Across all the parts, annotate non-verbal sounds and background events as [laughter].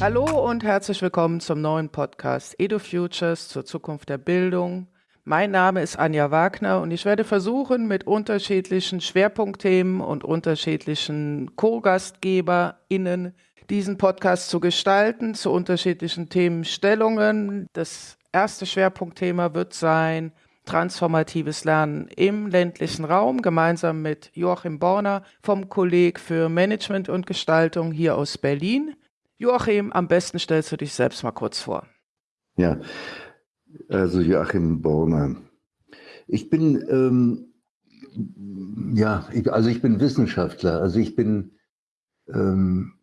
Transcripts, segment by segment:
Hallo und herzlich willkommen zum neuen Podcast Edu Futures zur Zukunft der Bildung. Mein Name ist Anja Wagner und ich werde versuchen, mit unterschiedlichen Schwerpunktthemen und unterschiedlichen Co-GastgeberInnen diesen Podcast zu gestalten, zu unterschiedlichen Themenstellungen. Das erste Schwerpunktthema wird sein transformatives Lernen im ländlichen Raum, gemeinsam mit Joachim Borner vom Kolleg für Management und Gestaltung hier aus Berlin. Joachim, am besten stellst du dich selbst mal kurz vor. Ja, also Joachim Borner. Ich bin, ähm, ja, ich, also ich bin Wissenschaftler. Also ich bin ähm,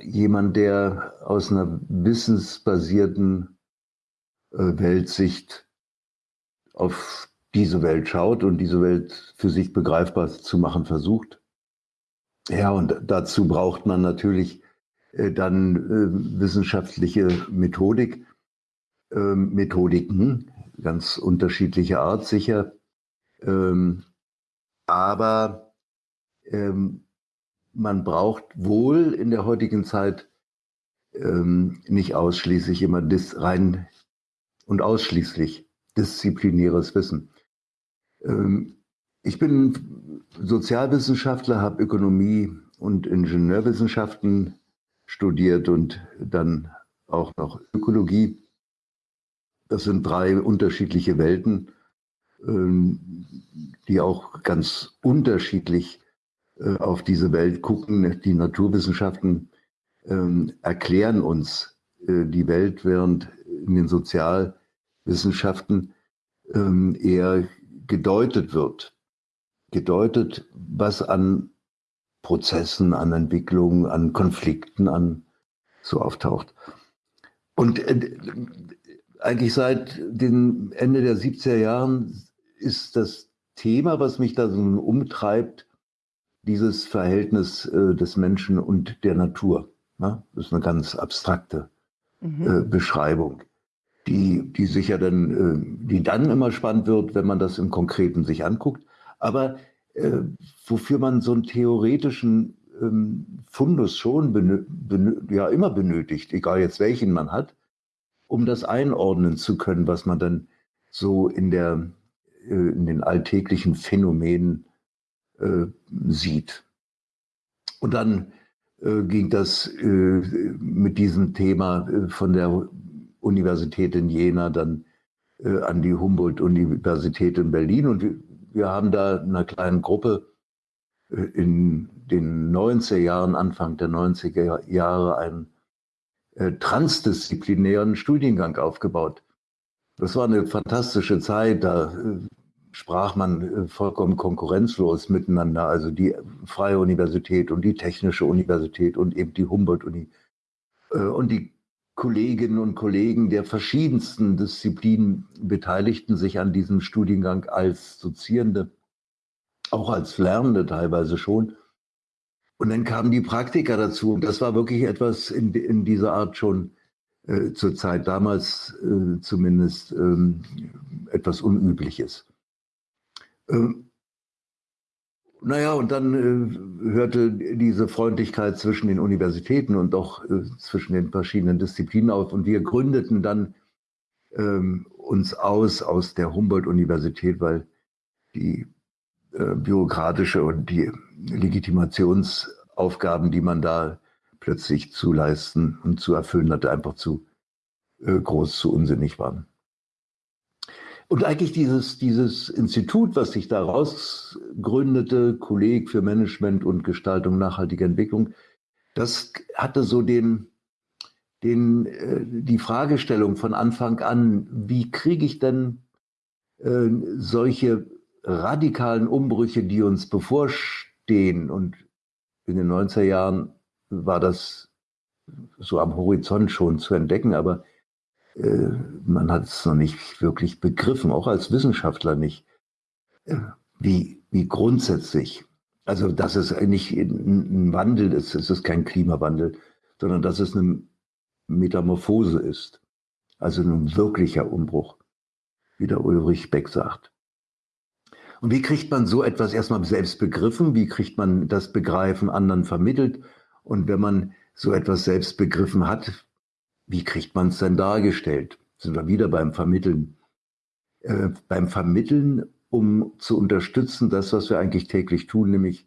jemand, der aus einer wissensbasierten äh, Weltsicht auf diese Welt schaut und diese Welt für sich begreifbar zu machen versucht. Ja, und dazu braucht man natürlich dann äh, wissenschaftliche Methodik, äh, Methodiken, ganz unterschiedlicher Art sicher. Ähm, aber ähm, man braucht wohl in der heutigen Zeit ähm, nicht ausschließlich immer das rein und ausschließlich disziplinäres Wissen. Ähm, ich bin Sozialwissenschaftler, habe Ökonomie und Ingenieurwissenschaften studiert und dann auch noch Ökologie. Das sind drei unterschiedliche Welten, ähm, die auch ganz unterschiedlich äh, auf diese Welt gucken. Die Naturwissenschaften ähm, erklären uns äh, die Welt, während in den Sozialwissenschaften ähm, eher gedeutet wird. Gedeutet, was an Prozessen, an Entwicklungen, an Konflikten, an so auftaucht. Und äh, eigentlich seit dem Ende der 70er Jahren ist das Thema, was mich da so umtreibt, dieses Verhältnis äh, des Menschen und der Natur. Ne? Das ist eine ganz abstrakte mhm. äh, Beschreibung, die, die sicher dann, äh, die dann immer spannend wird, wenn man das im Konkreten sich anguckt. Aber äh, wofür man so einen theoretischen ähm, Fundus schon ja immer benötigt, egal jetzt welchen man hat, um das einordnen zu können, was man dann so in der äh, in den alltäglichen Phänomenen äh, sieht. Und dann äh, ging das äh, mit diesem Thema von der Universität in Jena dann an die Humboldt-Universität in Berlin. Und wir, haben da in einer kleinen Gruppe äh, in den 90er Jahren, Anfang der 90er Jahre, einen transdisziplinären Studiengang aufgebaut. Das war eine fantastische Zeit. Da sprach man äh, vollkommen konkurrenzlos miteinander, also die Freie Universität und die Technische Universität und eben die Humboldt-Uni. Äh, und die Kolleginnen und Kollegen der verschiedensten Disziplinen beteiligten sich an diesem Studiengang als Dozierende, auch als Lernende teilweise schon. Und dann kamen die Praktiker dazu. Und das war wirklich etwas in, in dieser Art schon äh, zur Zeit damals äh, zumindest ähm, etwas Unübliches. Ähm, naja, und dann äh, hörte diese Freundlichkeit zwischen den Universitäten und auch äh, zwischen den verschiedenen Disziplinen auf. Und wir gründeten dann ähm, uns aus aus der Humboldt-Universität, weil die äh, bürokratische und die Legitimationsaufgaben, die man da plötzlich zu leisten und zu erfüllen hatte, einfach zu äh, groß, zu unsinnig waren. Und eigentlich dieses, dieses Institut, was sich daraus gründete, Kolleg für Management und Gestaltung nachhaltiger Entwicklung, das hatte so den, den, äh, die Fragestellung von Anfang an, wie kriege ich denn äh, solche radikalen Umbrüche, die uns bevorstehen, und in den 90er Jahren war das so am Horizont schon zu entdecken, aber man hat es noch nicht wirklich begriffen, auch als Wissenschaftler nicht, äh, wie, wie grundsätzlich, also dass es nicht ein Wandel ist, es ist kein Klimawandel, sondern dass es eine Metamorphose ist, also ein wirklicher Umbruch, wie der Ulrich Beck sagt. Und wie kriegt man so etwas erstmal selbst begriffen? Wie kriegt man das Begreifen anderen vermittelt? Und wenn man so etwas selbst begriffen hat, wie kriegt man es denn dargestellt? Sind wir wieder beim Vermitteln. Äh, beim Vermitteln, um zu unterstützen, das, was wir eigentlich täglich tun, nämlich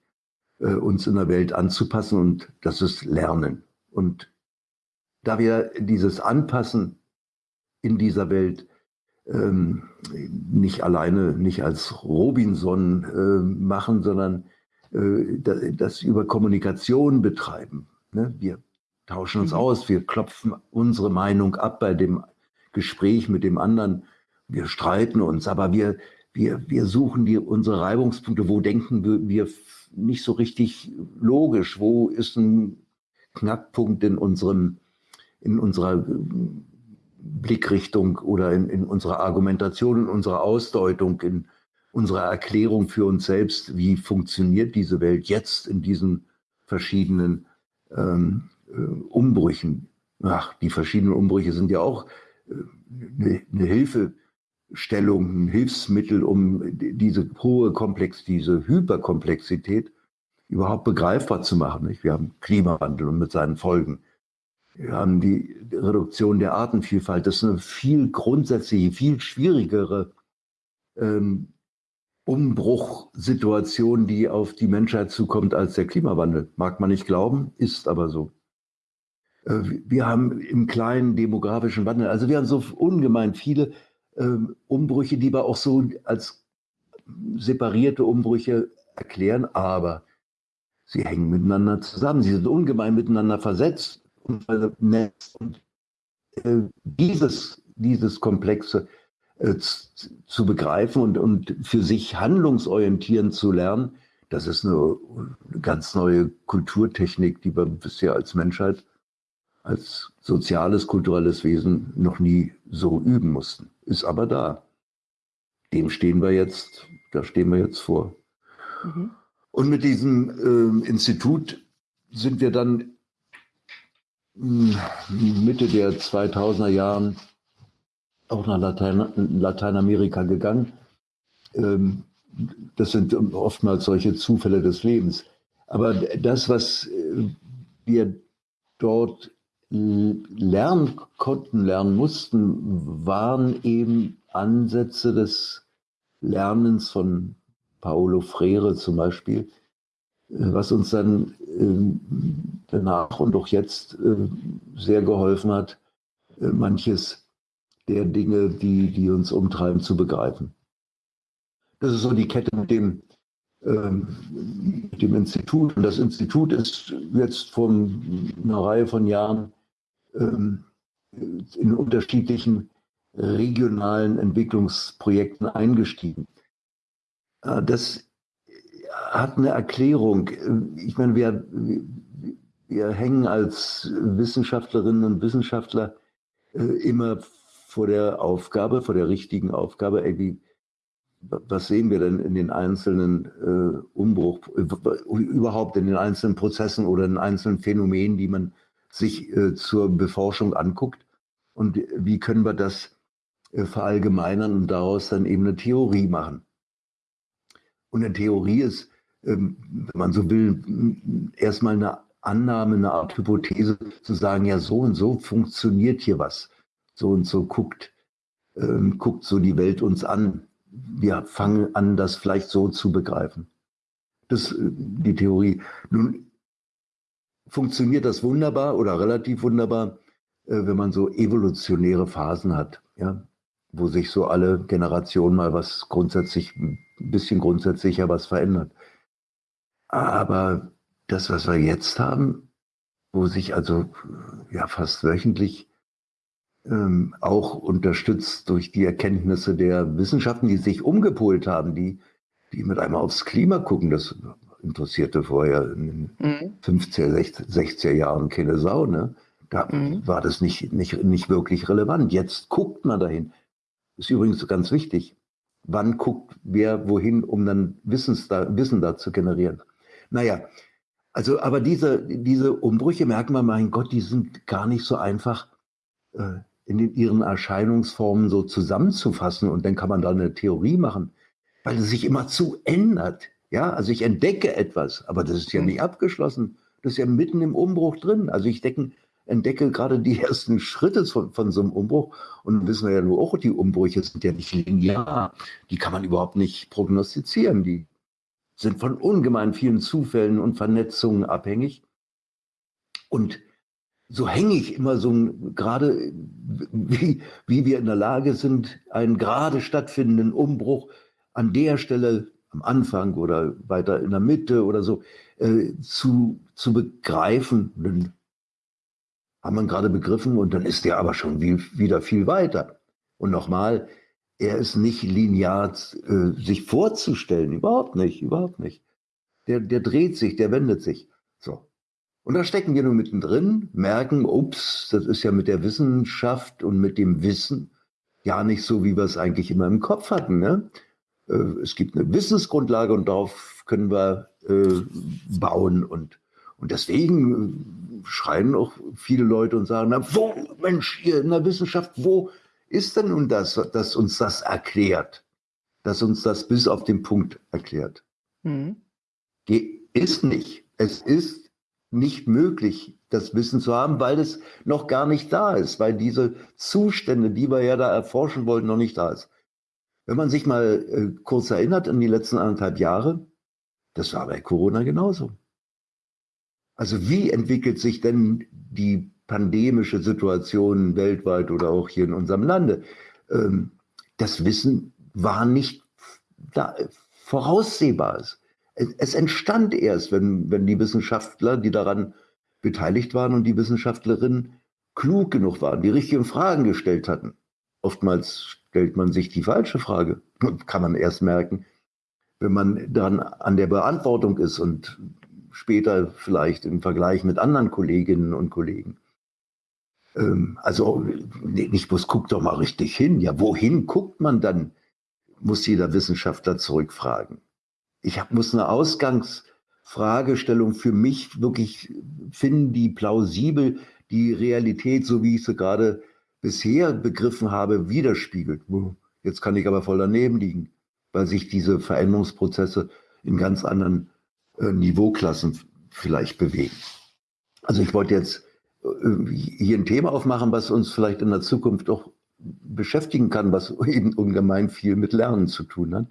äh, uns in der Welt anzupassen und das ist Lernen. Und da wir dieses Anpassen in dieser Welt ähm, nicht alleine, nicht als Robinson äh, machen, sondern äh, das über Kommunikation betreiben. Ne? Wir tauschen uns mhm. aus, wir klopfen unsere Meinung ab bei dem Gespräch mit dem anderen. Wir streiten uns, aber wir, wir, wir suchen die, unsere Reibungspunkte. Wo denken wir, wir nicht so richtig logisch? Wo ist ein Knackpunkt in unserem, in unserer Blickrichtung oder in, in unserer Argumentation, in unserer Ausdeutung, in unserer Erklärung für uns selbst, wie funktioniert diese Welt jetzt in diesen verschiedenen ähm, äh, Umbrüchen. Ach, die verschiedenen Umbrüche sind ja auch äh, eine, eine Hilfestellung, ein Hilfsmittel, um diese hohe Komplex, diese Hyperkomplexität überhaupt begreifbar zu machen. Nicht? Wir haben Klimawandel und mit seinen Folgen. Wir haben die Reduktion der Artenvielfalt. Das ist eine viel grundsätzliche, viel schwierigere ähm, Umbruchsituation, die auf die Menschheit zukommt als der Klimawandel. Mag man nicht glauben, ist aber so. Äh, wir haben im kleinen demografischen Wandel, also wir haben so ungemein viele ähm, Umbrüche, die wir auch so als separierte Umbrüche erklären, aber sie hängen miteinander zusammen. Sie sind ungemein miteinander versetzt und vernetzt. Und äh, dieses, dieses komplexe äh, zu begreifen und, und für sich handlungsorientieren zu lernen, das ist eine ganz neue Kulturtechnik, die wir bisher als Menschheit, als soziales, kulturelles Wesen noch nie so üben mussten. Ist aber da. Dem stehen wir jetzt, da stehen wir jetzt vor. Mhm. Und mit diesem äh, Institut sind wir dann Mitte der 2000er Jahren auch nach Latein, Lateinamerika gegangen. Ähm, das sind oftmals solche Zufälle des Lebens. Aber das, was äh, wir dort lernen konnten, lernen mussten, waren eben Ansätze des Lernens von Paolo Freire zum Beispiel, äh, was uns dann ähm, danach und auch jetzt äh, sehr geholfen hat, äh, manches der Dinge, die, die uns umtreiben, zu begreifen. Das ist so die Kette mit dem, ähm, mit dem Institut. Und das Institut ist jetzt vor einer Reihe von Jahren ähm, in unterschiedlichen regionalen Entwicklungsprojekten eingestiegen. Das hat eine Erklärung. Ich meine, wir, wir hängen als Wissenschaftlerinnen und Wissenschaftler äh, immer vor der Aufgabe, vor der richtigen Aufgabe, ey, wie, was sehen wir denn in den einzelnen äh, Umbruch, überhaupt in den einzelnen Prozessen oder in einzelnen Phänomenen, die man sich äh, zur Beforschung anguckt? Und wie können wir das äh, verallgemeinern und daraus dann eben eine Theorie machen? Und eine Theorie ist ähm, wenn man so will, erstmal eine Annahme, eine Art Hypothese zu sagen, ja, so und so funktioniert hier was. So und so guckt, ähm, guckt so die Welt uns an. Wir fangen an, das vielleicht so zu begreifen. Das ist äh, die Theorie. Nun funktioniert das wunderbar oder relativ wunderbar, äh, wenn man so evolutionäre Phasen hat, ja, wo sich so alle Generationen mal was grundsätzlich, ein bisschen grundsätzlicher was verändert. Aber das, was wir jetzt haben, wo sich also ja fast wöchentlich ähm, auch unterstützt durch die Erkenntnisse der Wissenschaften, die sich umgepolt haben, die, die mit einmal aufs Klima gucken, das interessierte vorher in den mhm. 50er, 60er Jahren keine Sau. Ne? Da mhm. war das nicht, nicht, nicht wirklich relevant. Jetzt guckt man dahin. Ist übrigens ganz wichtig. Wann guckt wer wohin, um dann Wissens da, Wissen da zu generieren? Naja, also, aber diese, diese Umbrüche merken wir, mein Gott, die sind gar nicht so einfach äh, in den, ihren Erscheinungsformen so zusammenzufassen und dann kann man da eine Theorie machen, weil es sich immer zu ändert. Ja, also ich entdecke etwas, aber das ist ja mhm. nicht abgeschlossen. Das ist ja mitten im Umbruch drin. Also ich denke, entdecke gerade die [laughs] ersten Schritte von, von so einem Umbruch. Und wissen wir ja nur auch, die Umbrüche sind ja nicht linear. Die kann man überhaupt nicht prognostizieren. Die sind von ungemein vielen Zufällen und Vernetzungen abhängig. Und so hänge ich immer so gerade, wie, wie wir in der Lage sind, einen gerade stattfindenden Umbruch an der Stelle am Anfang oder weiter in der Mitte oder so äh, zu, zu begreifen. Dann haben wir gerade begriffen und dann ist der aber schon wie, wieder viel weiter. Und nochmal, er ist nicht linear äh, sich vorzustellen, überhaupt nicht, überhaupt nicht. Der, der dreht sich, der wendet sich. So. Und da stecken wir nur mittendrin, merken, ups, das ist ja mit der Wissenschaft und mit dem Wissen ja nicht so, wie wir es eigentlich immer im Kopf hatten. Ne? Äh, es gibt eine Wissensgrundlage und darauf können wir äh, bauen. Und, und deswegen äh, schreien auch viele Leute und sagen, na, wo, Mensch, hier in der Wissenschaft, wo ist denn nun das, das uns das erklärt? Das uns das bis auf den Punkt erklärt. Mhm. Ist nicht. Es ist nicht möglich, das Wissen zu haben, weil es noch gar nicht da ist, weil diese Zustände, die wir ja da erforschen wollten, noch nicht da ist. Wenn man sich mal äh, kurz erinnert an die letzten anderthalb Jahre, das war bei Corona genauso. Also wie entwickelt sich denn die pandemische Situation weltweit oder auch hier in unserem Lande? Ähm, das Wissen war nicht da, voraussehbar. Es entstand erst, wenn, wenn die Wissenschaftler, die daran beteiligt waren und die Wissenschaftlerinnen klug genug waren, die richtigen Fragen gestellt hatten. Oftmals stellt man sich die falsche Frage, kann man erst merken, wenn man dann an der Beantwortung ist und später vielleicht im Vergleich mit anderen Kolleginnen und Kollegen. Ähm, also nicht bloß guckt doch mal richtig hin. Ja, wohin guckt man dann, muss jeder Wissenschaftler zurückfragen ich hab, muss eine Ausgangsfragestellung für mich wirklich finden, die plausibel die Realität, so wie ich sie gerade bisher begriffen habe, widerspiegelt. Jetzt kann ich aber voll daneben liegen, weil sich diese Veränderungsprozesse in ganz anderen äh, Niveauklassen vielleicht bewegen. Also ich wollte jetzt äh, hier ein Thema aufmachen, was uns vielleicht in der Zukunft auch beschäftigen kann, was [laughs] eben ungemein viel mit Lernen zu tun hat.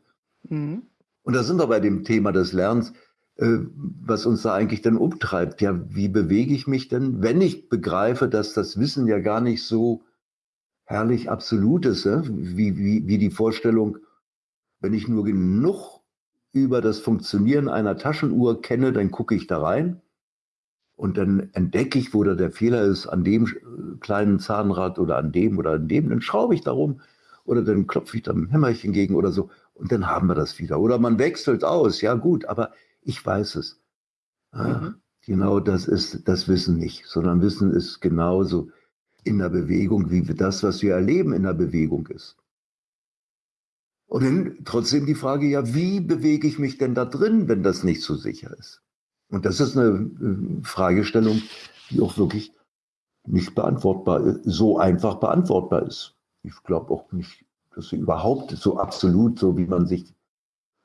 Mhm. Und da sind wir bei dem Thema des Lernens, äh, was uns da eigentlich dann umtreibt. Ja, wie bewege ich mich denn, wenn ich begreife, dass das Wissen ja gar nicht so herrlich absolut ist, ja? wie, wie, wie die Vorstellung, wenn ich nur genug über das Funktionieren einer Taschenuhr kenne, dann gucke ich da rein und dann entdecke ich, wo da der Fehler ist, an dem kleinen Zahnrad oder an dem oder an dem, dann schraube ich darum oder dann klopfe ich da ein Hämmerchen gegen oder so und dann haben wir das wieder. Oder man wechselt aus, ja gut, aber ich weiß es. Ah, mhm. Genau das ist das Wissen nicht, sondern Wissen ist genauso in der Bewegung, wie das, was wir erleben, in der Bewegung ist. Und dann trotzdem die Frage, ja, wie bewege ich mich denn da drin, wenn das nicht so sicher ist? Und das ist eine äh, Fragestellung, die auch wirklich nicht beantwortbar, so einfach beantwortbar ist. Ich glaube auch nicht dass sie überhaupt so absolut, so wie man sich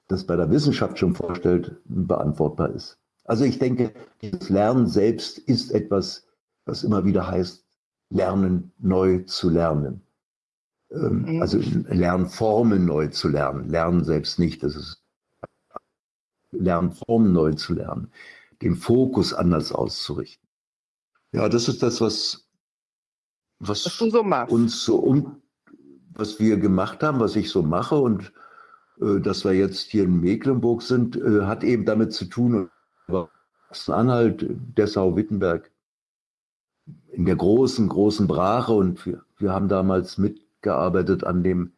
das bei der Wissenschaft schon vorstellt, beantwortbar ist. Also ich denke, das Lernen selbst ist etwas, was immer wieder heißt, lernen neu zu lernen. Ähm, mhm. Also Lernformen neu zu lernen. Lernen selbst nicht, das ist Lernformen neu zu lernen. Den Fokus anders auszurichten. Ja, das ist das, was, was, was so uns so um, was wir gemacht haben, was ich so mache und äh, dass wir jetzt hier in Mecklenburg sind, äh, hat eben damit zu tun, Anhalt, Dessau, Wittenberg, in der großen, großen Brache und wir, wir haben damals mitgearbeitet an dem,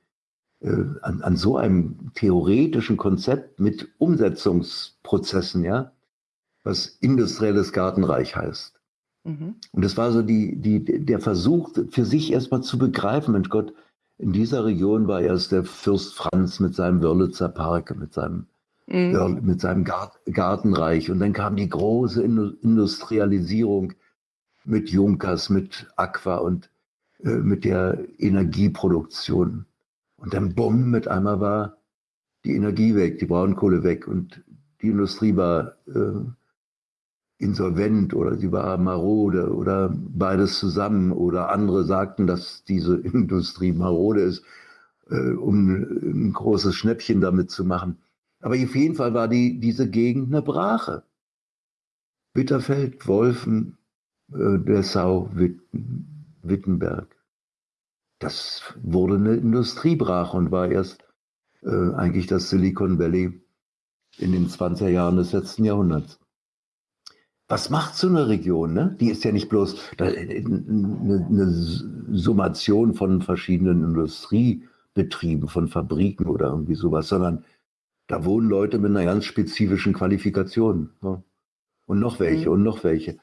äh, an, an so einem theoretischen Konzept mit Umsetzungsprozessen, ja, was industrielles Gartenreich heißt. Mhm. Und das war so die, die, der Versuch, für sich erstmal zu begreifen, Mensch Gott, in dieser Region war erst der Fürst Franz mit seinem Wörlitzer Park, mit seinem, mhm. mit seinem Gartenreich. Und dann kam die große Industrialisierung mit Junkers, mit Aqua und äh, mit der Energieproduktion. Und dann bumm, mit einmal war die Energie weg, die Braunkohle weg und die Industrie war äh, insolvent oder sie war marode oder beides zusammen oder andere sagten, dass diese [laughs] Industrie marode ist, äh, um ein großes Schnäppchen damit zu machen. Aber auf jeden Fall war die, diese Gegend eine Brache. Bitterfeld, Wolfen, äh, Dessau, Witten, Wittenberg. Das wurde eine Industriebrache und war erst äh, eigentlich das Silicon Valley in den 20er Jahren des letzten Jahrhunderts. Was macht so eine Region? Ne? Die ist ja nicht bloß eine, eine Summation von verschiedenen Industriebetrieben, von Fabriken oder irgendwie sowas, sondern da wohnen Leute mit einer ganz spezifischen Qualifikation. Ja. Und noch welche mhm. und noch welche.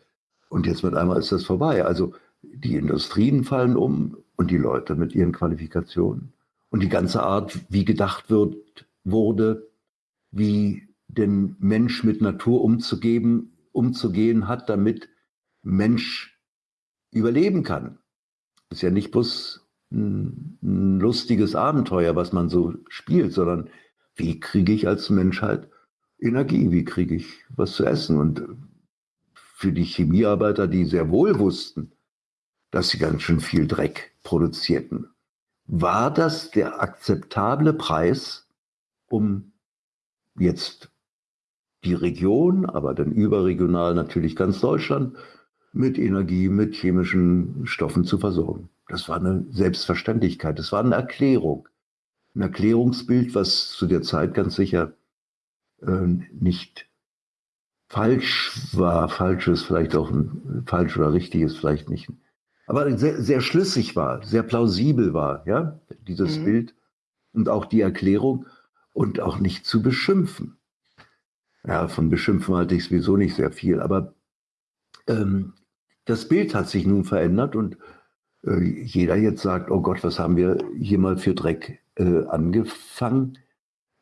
Und jetzt mit einmal ist das vorbei. Also die Industrien fallen um und die Leute mit ihren Qualifikationen. Und die ganze Art, wie gedacht wird, wurde, wie den Mensch mit Natur umzugeben, umzugehen hat, damit Mensch überleben kann. Ist ja nicht bloß ein, ein lustiges Abenteuer, was man so spielt, sondern wie kriege ich als Menschheit Energie, wie kriege ich was zu essen? Und für die Chemiearbeiter, die sehr wohl wussten, dass sie ganz schön viel Dreck produzierten, war das der akzeptable Preis, um jetzt die Region, aber dann überregional natürlich ganz Deutschland mit Energie, mit chemischen Stoffen zu versorgen. Das war eine Selbstverständlichkeit, das war eine Erklärung ein Erklärungsbild, was zu der Zeit ganz sicher äh, nicht falsch war. Falsch ist vielleicht auch ein, falsch oder richtig ist vielleicht nicht. Aber sehr, sehr schlüssig war, sehr plausibel war, ja, dieses mhm. Bild und auch die Erklärung und auch nicht zu beschimpfen. Ja, von beschimpfen halte ich sowieso nicht sehr viel, aber ähm, das Bild hat sich nun verändert und äh, jeder jetzt sagt, oh Gott, was haben wir hier mal für Dreck äh, angefangen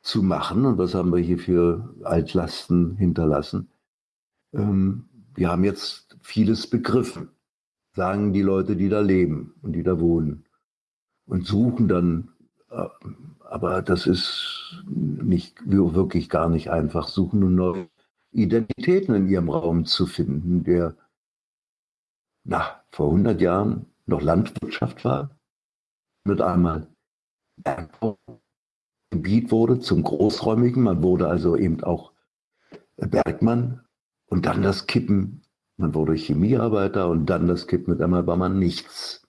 zu machen und was haben wir hier für Altlasten hinterlassen. Ähm, wir haben jetzt vieles begriffen, sagen die Leute, die da leben und die da wohnen und suchen dann, äh, aber das ist nicht wirklich gar nicht einfach, suchen nun neue Identitäten in ihrem Raum zu finden, der na, vor 100 Jahren noch Landwirtschaft war, mit einmal Gebiet wurde zum Großräumigen. Man wurde also eben auch Bergmann und dann das Kippen. Man wurde Chemiearbeiter und dann das Kippen. Mit einmal war man nichts.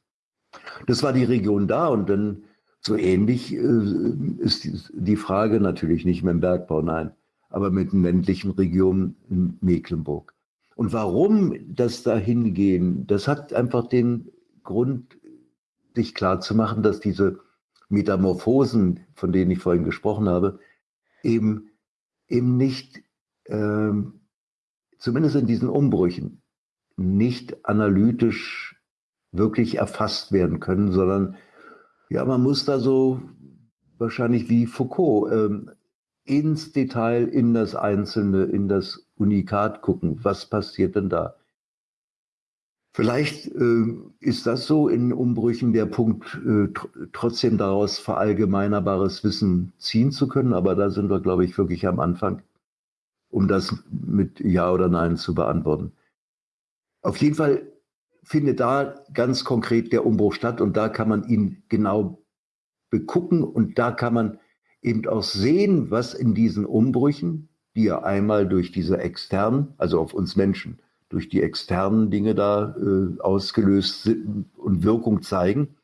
Das war die Region da und dann so ähnlich äh, ist die Frage natürlich nicht mehr im Bergbau, nein, aber mit den ländlichen Regionen in Mecklenburg. Und warum das da hingehen, das hat einfach den Grund, sich klar zu machen, dass diese Metamorphosen, von denen ich vorhin gesprochen habe, eben, eben nicht, ähm, zumindest in diesen Umbrüchen, nicht analytisch wirklich erfasst werden können, sondern ja, man muss da so wahrscheinlich wie Foucault ähm, ins Detail, in das Einzelne, in das Unikat gucken. Was passiert denn da? Vielleicht äh, ist das so in Umbrüchen der Punkt, äh, tr trotzdem daraus verallgemeinerbares Wissen ziehen zu können. Aber da sind wir, glaube ich, wirklich am Anfang, um das mit Ja oder Nein zu beantworten. Auf jeden Fall findet da ganz konkret der Umbruch statt und da kann man ihn genau begucken und da kann man eben auch sehen, was in diesen Umbrüchen, die ja einmal durch diese externen, also auf uns Menschen, durch die externen Dinge da äh, ausgelöst sind und Wirkung zeigen,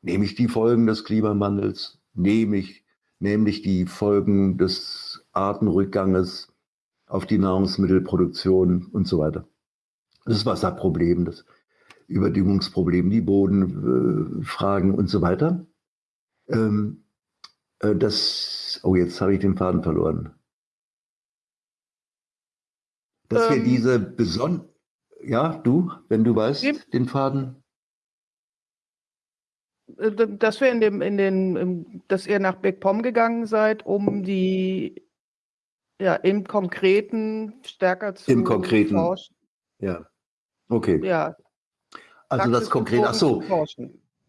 nämlich die Folgen des Klimawandels, nämlich, nämlich die Folgen des Artenrückganges auf die Nahrungsmittelproduktion und so weiter. Das Wasserproblem, das Überdüngungsproblem, die Bodenfragen und so weiter. Ähm, äh, das, oh, jetzt habe ich den Faden verloren dass ähm, wir diese beson ja, du, wenn du weißt, die, den Faden. Äh, dass wir in dem, in den, dass ihr nach Beckpom gegangen seid, um die ja im Konkreten stärker zu Im Konkreten. Forschen. Ja. Okay. Ja. Also das konkret, ach so.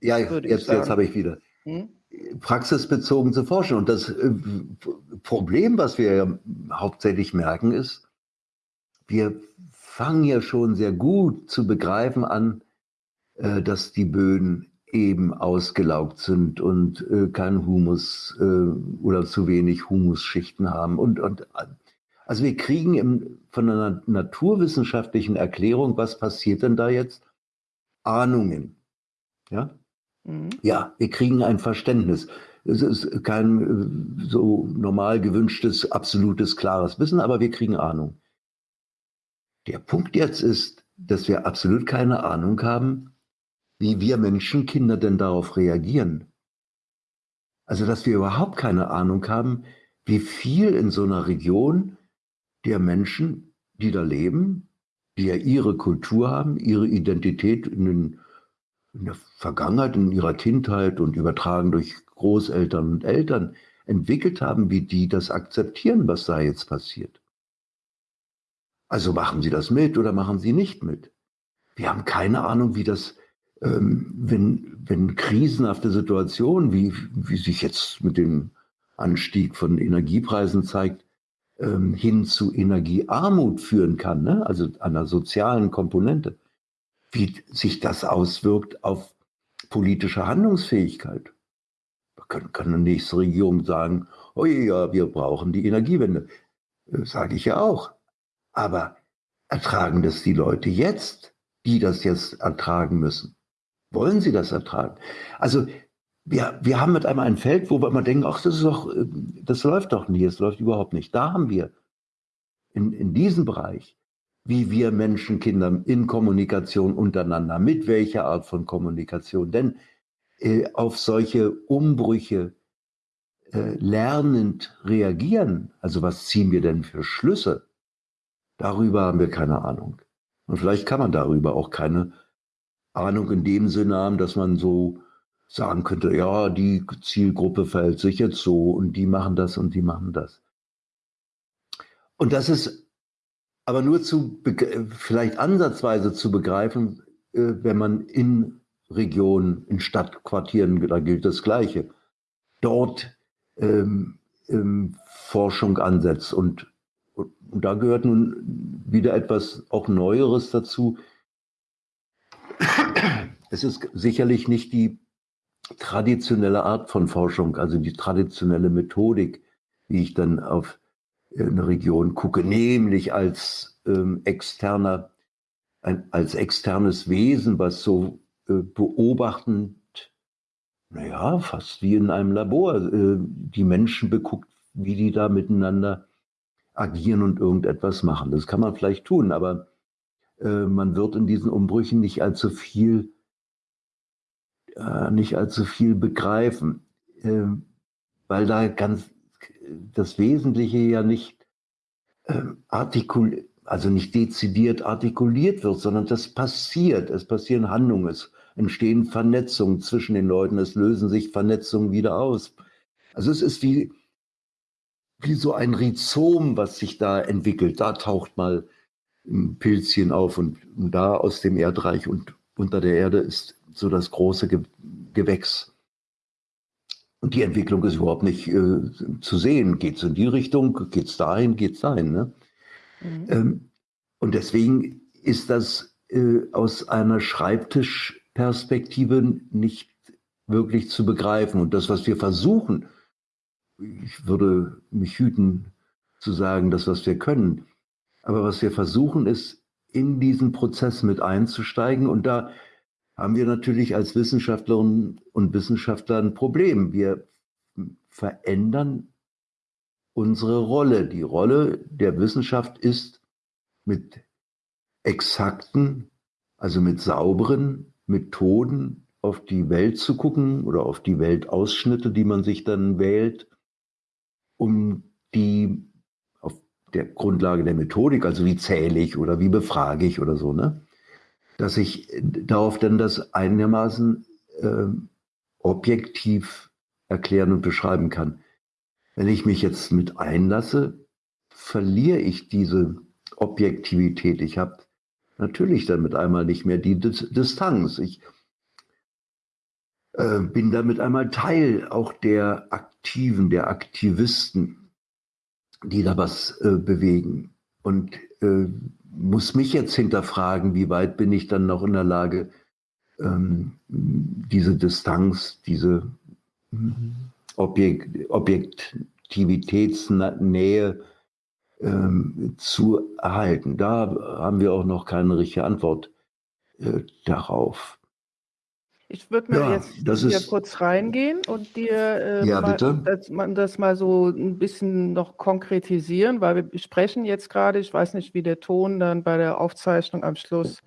Ja, jetzt, jetzt habe ich wieder. Hm? Praxisbezogen zu forschen. Und das äh, Problem, was wir ja hauptsächlich merken, ist, wir fangen ja schon sehr gut zu begreifen an, äh, dass die Böden eben ausgelaugt sind und äh, kein Humus äh, oder zu wenig Humusschichten haben. Und, und also wir kriegen im, von einer naturwissenschaftlichen Erklärung, was passiert denn da jetzt? Ahnungen. Ja? Mhm. Ja, wir kriegen ein Verständnis. Es ist kein äh, so normal gewünschtes, absolutes, klares Wissen, aber wir kriegen Ahnung. Der Punkt jetzt ist, dass wir absolut keine Ahnung haben, wie wir Menschenkinder denn darauf reagieren. Also, dass wir überhaupt keine Ahnung haben, wie viel in so einer Region der Menschen, die da leben, die ja ihre Kultur haben, ihre Identität in, den, in der Vergangenheit, in ihrer Kindheit und übertragen durch Großeltern und Eltern entwickelt haben, wie die das akzeptieren, was da jetzt passiert. Also machen sie das mit oder machen sie nicht mit? Wir haben keine Ahnung, wie das ähm, wenn, wenn krisenhafte Situationen, wie, wie sich jetzt mit dem Anstieg von Energiepreisen zeigt, ähm, hin zu Energiearmut führen kann, ne? also einer sozialen Komponente, wie sich das auswirkt auf politische Handlungsfähigkeit. Da kann, kann eine nächste Regierung sagen, oh ja, wir brauchen die Energiewende. Das sage ich ja auch. Aber ertragen das die Leute jetzt, die das jetzt ertragen müssen? Wollen sie das ertragen? Also wir, wir haben mit einmal ein Feld, wo wir immer denken, ach, das ist doch, äh, das läuft doch nicht, es läuft überhaupt nicht. Da haben wir in, in diesem Bereich, wie wir Menschen, Kinder in Kommunikation untereinander, mit welcher Art von Kommunikation, denn äh, auf solche Umbrüche äh, lernend reagieren, also was ziehen wir denn für Schlüsse, darüber haben wir keine Ahnung. Und vielleicht kann man darüber auch keine Ahnung in dem Sinne haben, dass man so sagen könnte, ja, die Zielgruppe verhält sich jetzt so und die machen das und die machen das. Und das ist aber nur zu, vielleicht ansatzweise zu begreifen, äh, wenn man in Regionen, in Stadtquartieren, da gilt das Gleiche, dort ähm, ähm, Forschung ansetzt. Und, und, und da gehört nun wieder etwas auch Neueres dazu, es ist sicherlich nicht die traditionelle Art von Forschung, also die traditionelle Methodik, wie ich dann auf eine Region gucke, nämlich als ähm, externer, ein, als externes Wesen, was so äh, beobachtend, naja, fast wie in einem Labor, äh, die Menschen beguckt, wie die da miteinander agieren und irgendetwas machen. Das kann man vielleicht tun, aber äh, man wird in diesen Umbrüchen nicht allzu viel, äh, nicht allzu viel begreifen, äh, weil da ganz das Wesentliche ja nicht ähm, artikul also nicht dezidiert artikuliert wird, sondern das passiert. Es passieren Handlungen, es entstehen Vernetzungen zwischen den Leuten, es lösen sich Vernetzungen wieder aus. Also es ist wie, wie so ein Rhizom, was sich da entwickelt. Da taucht mal ein Pilzchen auf und, und, da aus dem Erdreich und unter der Erde ist so das große Ge Gewächs. Und die Entwicklung ist überhaupt nicht äh, zu sehen. Geht es in die Richtung, geht es dahin, geht es dahin. Ne? Mhm. Ähm, und deswegen ist das äh, aus einer Schreibtischperspektive nicht wirklich zu begreifen. Und das, was wir versuchen, ich würde mich hüten zu sagen, das, was wir können, aber was wir versuchen, ist, in diesen Prozess mit einzusteigen. Und da haben wir natürlich als Wissenschaftlerinnen und Wissenschaftler ein Problem. Wir verändern unsere Rolle. Die Rolle der Wissenschaft ist mit exakten, also mit sauberen Methoden auf die Welt zu gucken oder auf die Weltausschnitte, die man sich dann wählt, um die der Grundlage der Methodik, also wie zähle ich oder wie befrage ich oder so, ne? dass ich darauf dann das einigermaßen äh, objektiv erklären und beschreiben kann. Wenn ich mich jetzt mit einlasse, verliere ich diese Objektivität. Ich habe natürlich damit einmal nicht mehr die Distanz. Ich äh, bin damit einmal Teil auch der Aktiven, der Aktivisten die da was äh, bewegen. Und äh, muss mich jetzt hinterfragen, wie weit bin ich dann noch in der Lage, ähm, diese Distanz, diese Objekt, Objektivitätsnähe ähm, zu erhalten. Da haben wir auch noch keine richtige Antwort äh, darauf. Ich würde mir ja, jetzt hier ist, kurz reingehen und dir äh, ja, mal, das, das, mal so ein bisschen noch konkretisieren, weil wir sprechen jetzt gerade, ich weiß nicht, wie der Ton dann bei der Aufzeichnung am Schluss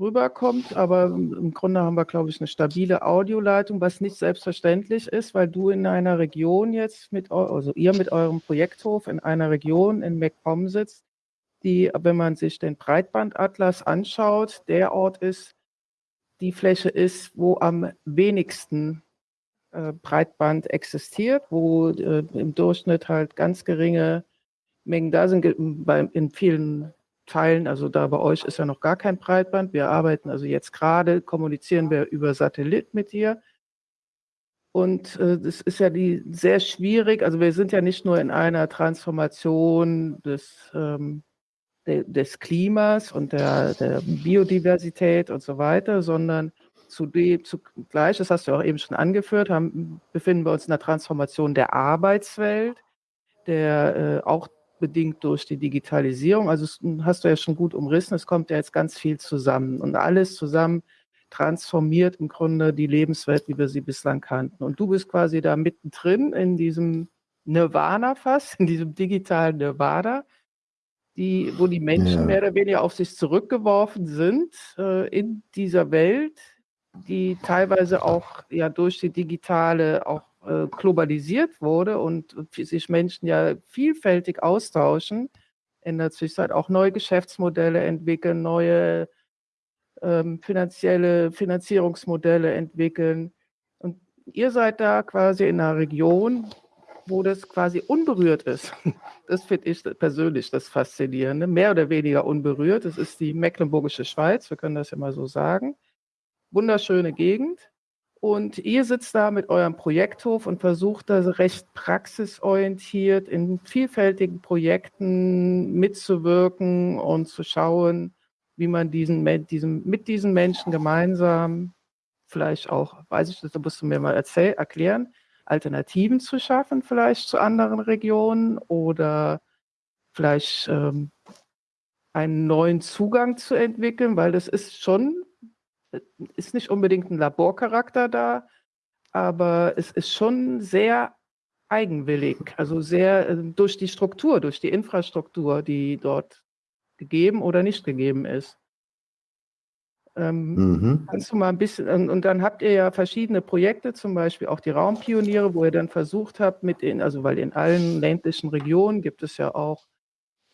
rüberkommt, aber im Grunde haben wir, glaube ich, eine stabile Audioleitung, was nicht selbstverständlich ist, weil du in einer Region jetzt mit, also ihr mit eurem Projekthof in einer Region in MacPom sitzt, die, wenn man sich den Breitbandatlas anschaut, der Ort ist, die Fläche ist, wo am wenigsten äh, Breitband existiert, wo äh, im Durchschnitt halt ganz geringe Mengen da sind. In vielen Teilen, also da bei euch ist ja noch gar kein Breitband. Wir arbeiten also jetzt gerade, kommunizieren wir über Satellit mit dir. Und äh, das ist ja die sehr schwierig. Also wir sind ja nicht nur in einer Transformation des ähm, des Klimas und der, der, Biodiversität und so weiter, sondern zudem, zugleich, das hast du auch eben schon angeführt, haben, befinden wir uns in der Transformation der Arbeitswelt, der äh, auch bedingt durch die Digitalisierung, also hast du ja schon gut umrissen, es kommt ja jetzt ganz viel zusammen und alles zusammen transformiert im Grunde die Lebenswelt, wie wir sie bislang kannten. Und du bist quasi da mittendrin in diesem Nirvana fast, in diesem digitalen Nirvana die, wo die Menschen ja. mehr oder weniger auf sich zurückgeworfen sind äh, in dieser Welt, die teilweise auch ja durch die digitale auch äh, globalisiert wurde und, sich Menschen ja vielfältig austauschen, in der Zwischenzeit auch neue Geschäftsmodelle entwickeln, neue ähm, finanzielle Finanzierungsmodelle entwickeln. Und ihr seid da quasi in einer Region, wo das quasi unberührt ist. Das finde ich persönlich das Faszinierende. Mehr oder weniger unberührt. Das ist die Mecklenburgische Schweiz, wir können das ja mal so sagen. Wunderschöne Gegend. Und ihr sitzt da mit eurem Projekthof und versucht da recht praxisorientiert in vielfältigen Projekten mitzuwirken und zu schauen, wie man diesen, diesen, mit diesen Menschen gemeinsam vielleicht auch, weiß ich, das musst du mir mal erzähl, erklären, Alternativen zu schaffen, vielleicht zu anderen Regionen oder vielleicht ähm, einen neuen Zugang zu entwickeln, weil das ist schon, ist nicht unbedingt ein Laborcharakter da, aber es ist schon sehr eigenwillig, also sehr äh, durch die Struktur, durch die Infrastruktur, die dort gegeben oder nicht gegeben ist. Ähm, mhm. Kannst du mal ein bisschen, und, dann habt ihr ja verschiedene Projekte, zum Beispiel auch die Raumpioniere, wo ihr dann versucht habt, mit in, also weil in allen ländlichen Regionen gibt es ja auch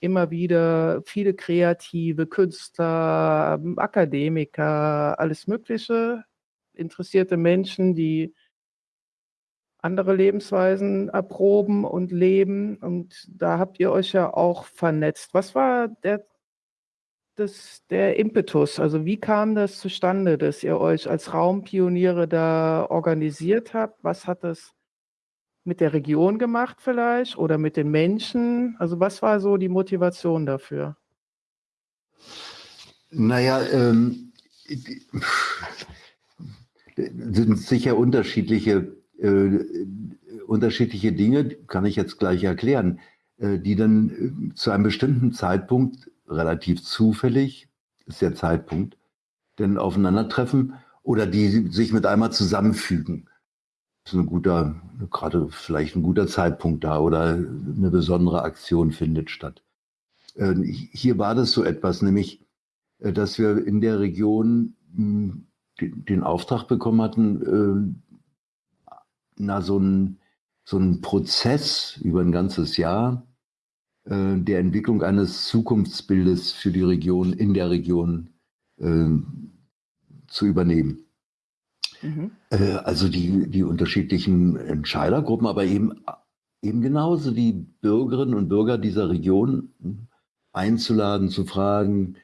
immer wieder viele kreative Künstler, Akademiker, alles Mögliche, interessierte Menschen, die andere Lebensweisen erproben und leben. Und da habt ihr euch ja auch vernetzt. Was war der das, der Impetus? Also wie kam das zustande, dass ihr euch als Raumpioniere da organisiert habt? Was hat das mit der Region gemacht vielleicht oder mit den Menschen? Also was war so die Motivation dafür? Naja, ähm, sind sicher unterschiedliche, äh, unterschiedliche Dinge, kann ich jetzt gleich erklären, äh, die dann äh, zu einem bestimmten Zeitpunkt relativ zufällig, ist der Zeitpunkt, denn aufeinandertreffen oder die sich mit einmal zusammenfügen. Das ist ein guter, gerade vielleicht ein guter Zeitpunkt da oder eine besondere Aktion findet statt. Äh, hier war das so etwas, nämlich, äh, dass wir in der Region hm, den Auftrag bekommen hatten, äh, na, so ein, so ein Prozess über ein ganzes Jahr äh, der Entwicklung eines Zukunftsbildes für die Region, in der Region äh, zu übernehmen. Mhm. Äh, also die, die unterschiedlichen Entscheidergruppen, aber eben, eben genauso die Bürgerinnen und Bürger dieser Region einzuladen, zu fragen,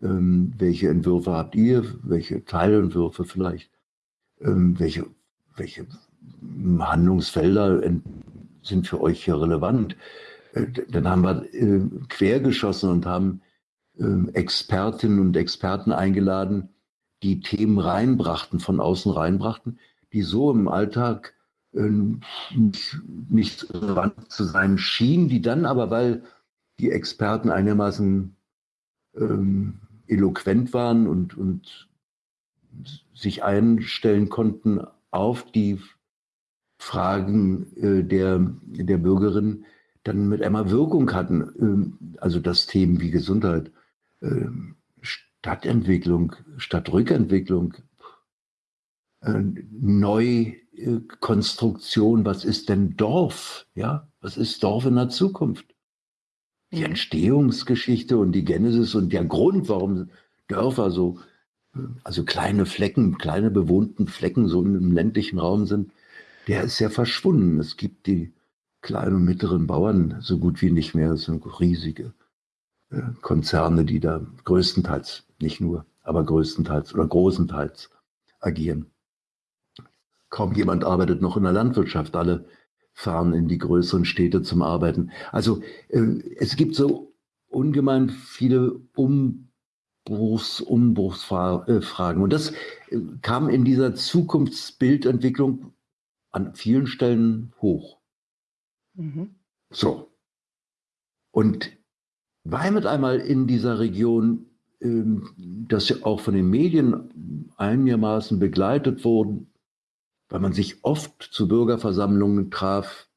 ähm, welche Entwürfe habt ihr, welche Teilentwürfe vielleicht, ähm, welche, welche Handlungsfelder sind für euch hier relevant. Dann haben wir äh, quergeschossen und haben äh, Expertinnen und Experten eingeladen, die Themen reinbrachten, von außen reinbrachten, die so im Alltag äh, nicht, nicht relevant zu sein schienen, die dann aber, weil die Experten einigermaßen ähm, eloquent waren und, und sich einstellen konnten auf die Fragen äh, der, der Bürgerin, dann mit einmal Wirkung hatten. Äh, also das Themen wie Gesundheit, äh, Stadtentwicklung, Stadtrückentwicklung, äh, Neukonstruktion, was ist denn Dorf? Ja, was ist Dorf in der Zukunft? Die Entstehungsgeschichte und die Genesis und der Grund, warum Dörfer so, also kleine Flecken, kleine bewohnten Flecken so im ländlichen Raum sind, der ist ja verschwunden. Es gibt die kleinen und mittleren Bauern so gut wie nicht mehr. Es sind riesige äh, Konzerne, die da größtenteils, nicht nur, aber größtenteils oder großenteils agieren. Kaum jemand arbeitet noch in der Landwirtschaft. Alle fahren in die größeren Städte zum Arbeiten. Also äh, es gibt so ungemein viele Umbruchs, Umbruchsfragen. Und das äh, kam in dieser Zukunftsbildentwicklung an vielen Stellen hoch. Mhm. So. Und weil mit einmal in dieser Region, ähm, das ja auch von den Medien einigermaßen begleitet wurden, weil man sich oft zu Bürgerversammlungen traf,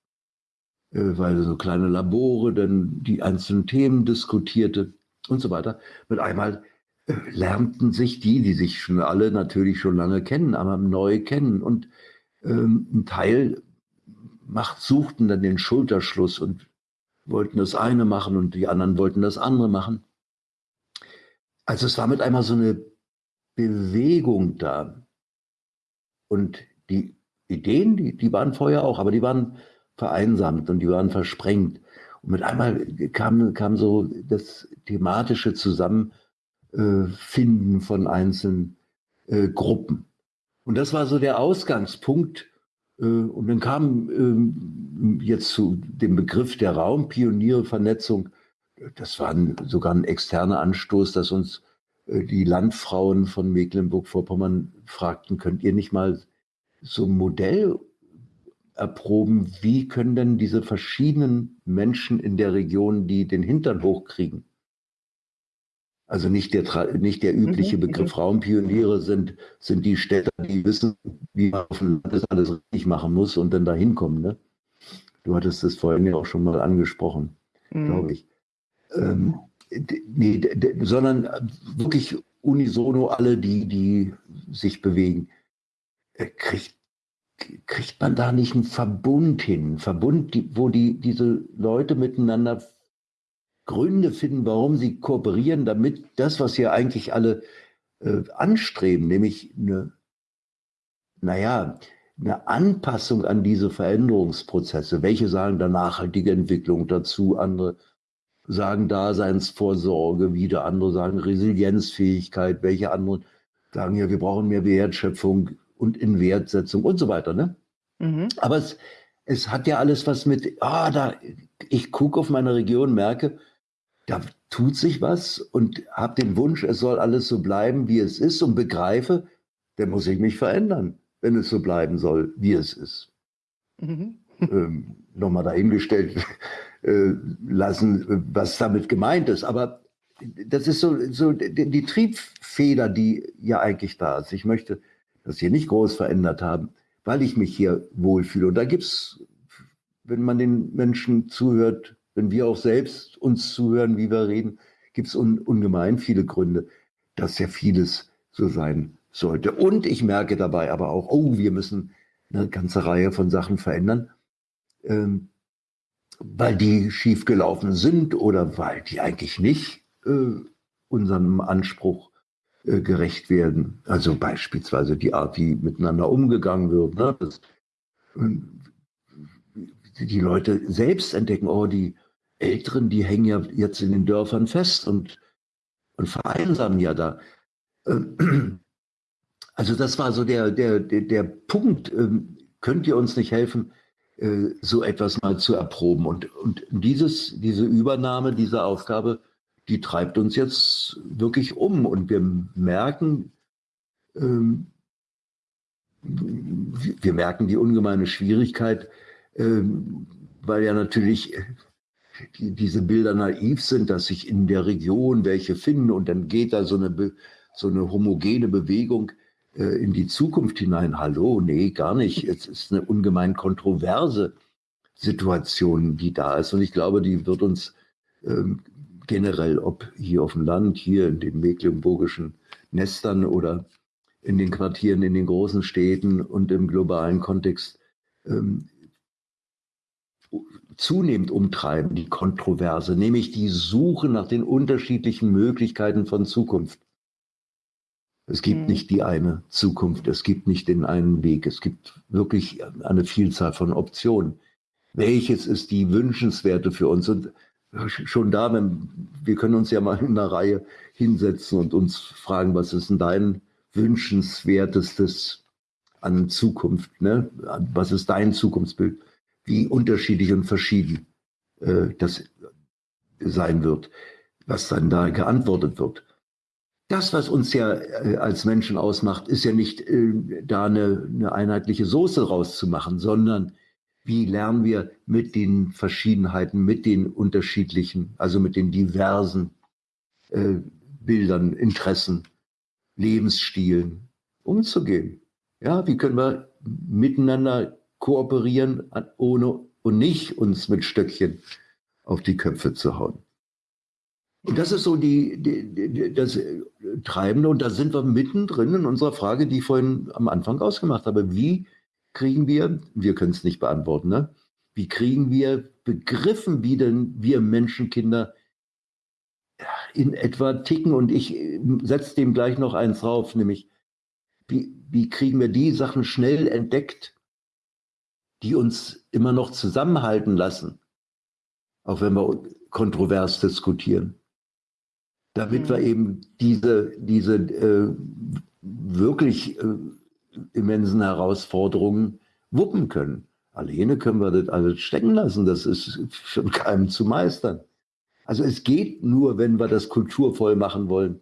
äh, weil so kleine Labore dann die einzelnen Themen diskutierte und so weiter. Mit einmal äh, lernten sich die, die sich schon alle natürlich schon lange kennen, aber neu kennen. Und ähm, ein Teil macht, suchten dann den Schulterschluss und wollten das eine machen und die anderen wollten das andere machen. Also es war mit einmal so eine Bewegung da. Und die Ideen, die, die waren vorher auch, aber die waren vereinsamt und die waren versprengt. Und mit einmal kam, kam so das thematische Zusammenfinden von einzelnen äh, Gruppen. Und das war so der Ausgangspunkt. Äh, und dann kam ähm, jetzt zu dem Begriff der Raumpioniere-Vernetzung. Das war sogar ein externer Anstoß, dass uns äh, die Landfrauen von Mecklenburg-Vorpommern fragten, könnt ihr nicht mal so ein Modell erproben, wie können denn diese verschiedenen Menschen in der Region, die den Hintern hochkriegen, also nicht der, nicht der übliche mhm, Begriff mhm. Raumpioniere sind, sind die Städte, die wissen, wie man auf dem Land das alles richtig machen muss und dann dahin kommen. Ne? Du hattest das vorhin ja auch schon mal angesprochen, mhm. glaube ich. Ähm, nee, sondern wirklich unisono alle, die, die sich bewegen. Äh, kriegt, kriegt man da nicht einen Verbund hin? Einen Verbund, die, wo die, diese Leute miteinander Gründe finden, warum sie kooperieren, damit das, was wir eigentlich alle äh, anstreben, nämlich eine, naja, eine Anpassung an diese Veränderungsprozesse. Welche sagen da nachhaltige Entwicklung dazu, andere sagen Daseinsvorsorge, wieder andere sagen Resilienzfähigkeit, welche anderen sagen ja, wir brauchen mehr Wertschöpfung und Inwertsetzung und so weiter. Ne? Mhm. Aber es, es hat ja alles was mit, ah, da, ich gucke auf meine Region, merke, da tut sich was und habe den Wunsch, es soll alles so bleiben, wie es ist und begreife, dann muss ich mich verändern, wenn es so bleiben soll, wie es ist. Mhm. ähm, Nochmal dahingestellt [laughs] äh, lassen, was damit gemeint ist. Aber das ist so, so die, die Triebfeder, die ja eigentlich da ist. Ich möchte das hier nicht groß verändert haben, weil ich mich hier wohlfühle. Und da gibt es, wenn man den Menschen zuhört, wenn wir auch selbst uns zuhören, wie wir reden, gibt es un, ungemein viele Gründe, dass ja vieles so sein sollte. Und ich merke dabei aber auch, oh, wir müssen eine ganze Reihe von Sachen verändern, ähm, weil die schiefgelaufen sind oder weil die eigentlich nicht äh, unserem Anspruch äh, gerecht werden. Also beispielsweise die Art, wie miteinander umgegangen wird. Ne? Das, die Leute selbst entdecken, oh, die Älteren, die hängen ja jetzt in den Dörfern fest und, und vereinsamen ja da. Ähm, [clears throat] also das war so der, der, der, der Punkt, ähm, könnt ihr uns nicht helfen, äh, so etwas mal zu erproben? Und, und dieses, diese Übernahme dieser Aufgabe, die treibt uns jetzt wirklich um. Und wir merken, ähm, wir merken die ungemeine Schwierigkeit, weil ja natürlich die, diese Bilder naiv sind, dass sich in der Region welche finden und dann geht da so eine, so eine homogene Bewegung äh, in die Zukunft hinein. Hallo, nee, gar nicht. Es ist eine ungemein kontroverse Situation, die da ist. Und ich glaube, die wird uns ähm, generell, ob hier auf dem Land, hier in den mecklenburgischen Nestern oder in den Quartieren, in den großen Städten und im globalen Kontext ähm, zunehmend umtreiben, die Kontroverse, nämlich die Suche nach den unterschiedlichen Möglichkeiten von Zukunft. Es gibt mhm. nicht die eine Zukunft, es gibt nicht den einen Weg, es gibt wirklich eine Vielzahl von Optionen. Welches ist die wünschenswerte für uns? Und schon da, wenn, wir können uns ja mal in einer Reihe hinsetzen und uns fragen, was ist denn dein wünschenswertestes an Zukunft? Ne? Was ist dein Zukunftsbild? Wie unterschiedlich und verschieden äh, das sein wird, was dann da geantwortet wird. Das, was uns ja äh, als Menschen ausmacht, ist ja nicht äh, da eine, eine einheitliche Soße rauszumachen, sondern wie lernen wir mit den Verschiedenheiten, mit den unterschiedlichen, also mit den diversen äh, Bildern, Interessen, Lebensstilen umzugehen. Ja, wie können wir miteinander kooperieren, ohne und nicht uns mit Stöckchen auf die Köpfe zu hauen. Und das ist so die, die, die, das Treibende. Und da sind wir mittendrin in unserer Frage, die ich vorhin am Anfang ausgemacht habe. Wie kriegen wir, wir können es nicht beantworten, ne? wie kriegen wir begriffen, wie denn wir Menschenkinder in etwa ticken? Und ich setze dem gleich noch eins drauf, nämlich wie, wie kriegen wir die Sachen schnell entdeckt, die uns immer noch zusammenhalten lassen, auch wenn wir kontrovers diskutieren, damit mhm. wir eben diese, diese äh, wirklich äh, immensen Herausforderungen wuppen können. Alleine können wir das alles stecken lassen, das ist für [laughs] keinem zu meistern. Also es geht nur, wenn wir das kulturvoll machen wollen,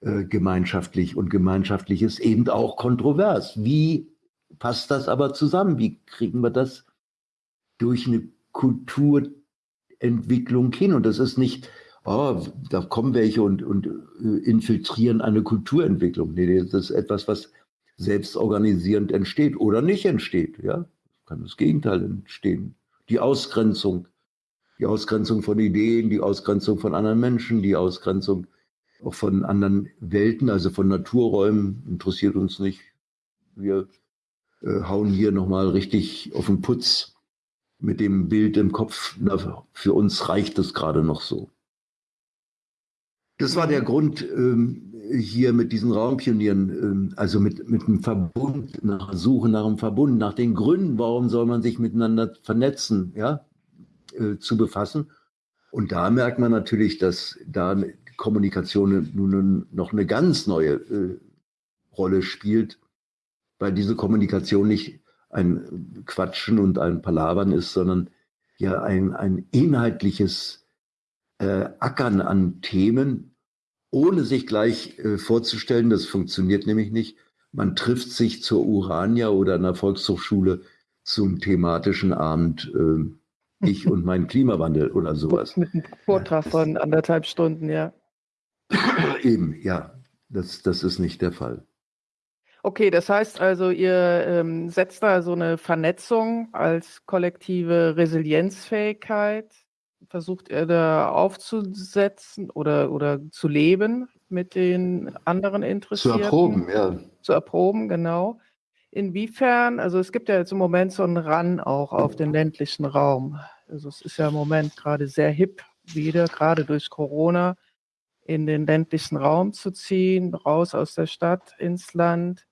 äh, gemeinschaftlich und gemeinschaftlich ist eben auch kontrovers. Wie passt das aber zusammen? Wie kriegen wir das durch eine Kulturentwicklung hin? Und das ist nicht, oh, da kommen welche und, und äh, infiltrieren eine Kulturentwicklung. Nee, das ist etwas, was selbstorganisierend entsteht oder nicht entsteht. Ja, kann das Gegenteil entstehen. Die Ausgrenzung, die Ausgrenzung von Ideen, die Ausgrenzung von anderen Menschen, die Ausgrenzung auch von anderen Welten, also von Naturräumen, interessiert uns nicht. Wir äh, hauen hier nochmal richtig auf den Putz mit dem Bild im Kopf. Na, für uns reicht es gerade noch so. Das war der Grund, ähm, hier mit diesen Raumpionieren, ähm, also mit, mit einem Verbund, nach Suche nach einem Verbund, nach den Gründen, warum soll man sich miteinander vernetzen, ja, äh, zu befassen. Und da merkt man natürlich, dass da Kommunikation nun noch eine ganz neue äh, Rolle spielt, weil diese Kommunikation nicht ein Quatschen und ein Palavern ist, sondern ja ein, ein inhaltliches äh, Ackern an Themen, ohne sich gleich äh, vorzustellen, das funktioniert nämlich nicht. Man trifft sich zur Urania oder einer Volkshochschule zum thematischen Abend äh, Ich und mein Klimawandel oder sowas. [laughs] Mit einem Vortrag von anderthalb Stunden, ja. Eben, ja. Das, das ist nicht der Fall. Okay, das heißt also, ihr ähm, setzt da so eine Vernetzung als kollektive Resilienzfähigkeit versucht er da aufzusetzen oder, oder zu leben mit den anderen Interessierten? Zu erproben, ja. Zu erproben, genau. Inwiefern, also es gibt ja jetzt im Moment so einen Run auch auf den ländlichen Raum. Also es ist ja im Moment gerade sehr hip, wieder, gerade durch Corona, in den ländlichen Raum zu ziehen, raus aus der Stadt ins Land.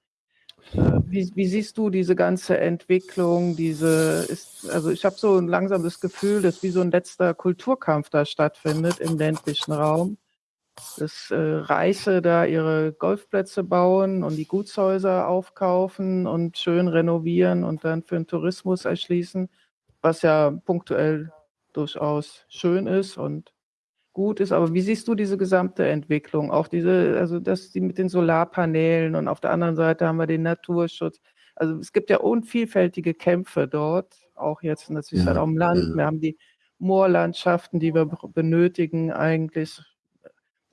Wie, wie, siehst du diese ganze Entwicklung? Diese ist, also ich habe so langsam das Gefühl, dass wie so ein letzter Kulturkampf da stattfindet im ländlichen Raum. Dass äh, Reiche da ihre Golfplätze bauen und die Gutshäuser aufkaufen und schön renovieren und dann für den Tourismus erschließen, was ja punktuell durchaus schön ist und gut ist. Aber wie siehst du diese gesamte Entwicklung? Auch diese, also das die mit den Solarpanelen und auf der anderen Seite haben wir den Naturschutz. Also es gibt ja unvielfältige Kämpfe dort, auch jetzt natürlich ja, halt auch im Land. Ja. Wir haben die Moorlandschaften, die wir benötigen eigentlich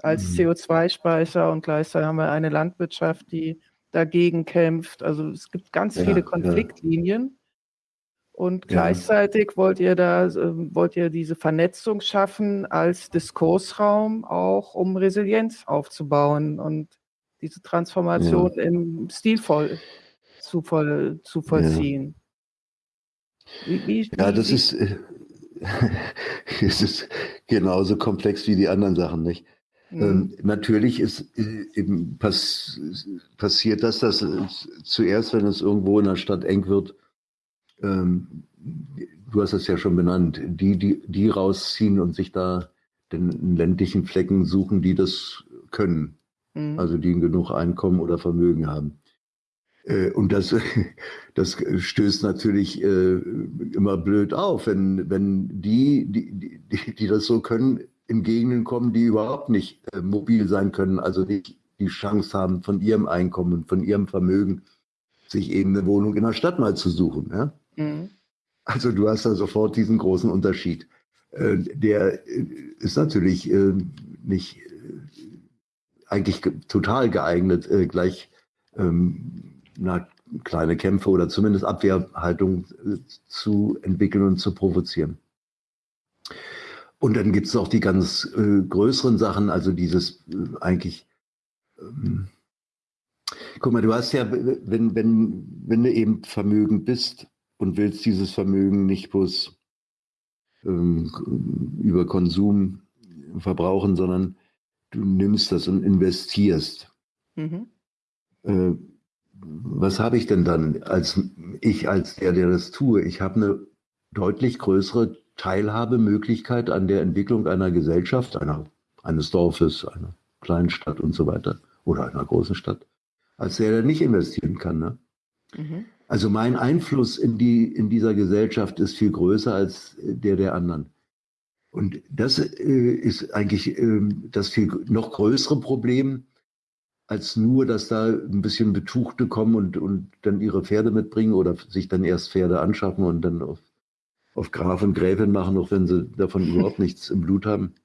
als mhm. CO2-Speicher und gleichzeitig haben wir eine Landwirtschaft, die dagegen kämpft. Also es gibt ganz ja, viele Konfliktlinien. Und gleichzeitig wollt ihr da, äh, wollt ihr diese Vernetzung schaffen als Diskursraum auch, um Resilienz aufzubauen und diese Transformation ja. im Stilvoll zu, voll, zu vollziehen. Ja, wie, wie, ja das wie, ist, äh, [laughs] es ist genauso komplex wie die anderen Sachen, nicht? Mhm. Ähm, natürlich ist äh, eben pass, passiert das, dass zuerst, wenn es irgendwo in der Stadt eng wird, ähm, du hast es ja schon benannt, die, die, die rausziehen und sich da den ländlichen Flecken suchen, die das können. Mhm. Also die genug Einkommen oder Vermögen haben. Äh, und das, [laughs] das stößt natürlich äh, immer blöd auf, wenn, wenn die, die, die, die das so können, in Gegenden kommen, die überhaupt nicht äh, mobil sein können, also nicht die Chance haben, von ihrem Einkommen, von ihrem Vermögen, sich eben eine Wohnung in der Stadt mal zu suchen. Ja? Mhm. Also du hast da sofort diesen großen Unterschied. Äh, der äh, ist natürlich äh, nicht eigentlich total geeignet, gleich ähm, na, kleine Kämpfe oder zumindest Abwehrhaltung zu entwickeln und zu provozieren. Und dann gibt es auch die ganz größeren Sachen, also dieses eigentlich, ähm, guck mal, du hast ja, wenn, wenn, wenn du eben vermögend bist, und willst dieses Vermögen nicht bloß ähm, über Konsum verbrauchen, sondern du nimmst das und investierst. Mhm. Äh, was habe ich denn dann als ich, als der, der das tue? Ich habe eine deutlich größere Teilhabemöglichkeit an der Entwicklung einer Gesellschaft, einer, eines Dorfes, einer kleinen Stadt und so weiter oder einer großen Stadt, als der, der nicht investieren kann. Ne? Mhm. Also mein Einfluss in, die, in dieser Gesellschaft ist viel größer als der der anderen. Und das äh, ist eigentlich äh, das viel noch größere Problem, als nur, dass da ein bisschen Betuchte kommen und, und dann ihre Pferde mitbringen oder sich dann erst Pferde anschaffen und dann auf, auf Graf und Gräfin machen, auch wenn sie davon überhaupt nichts im Blut haben.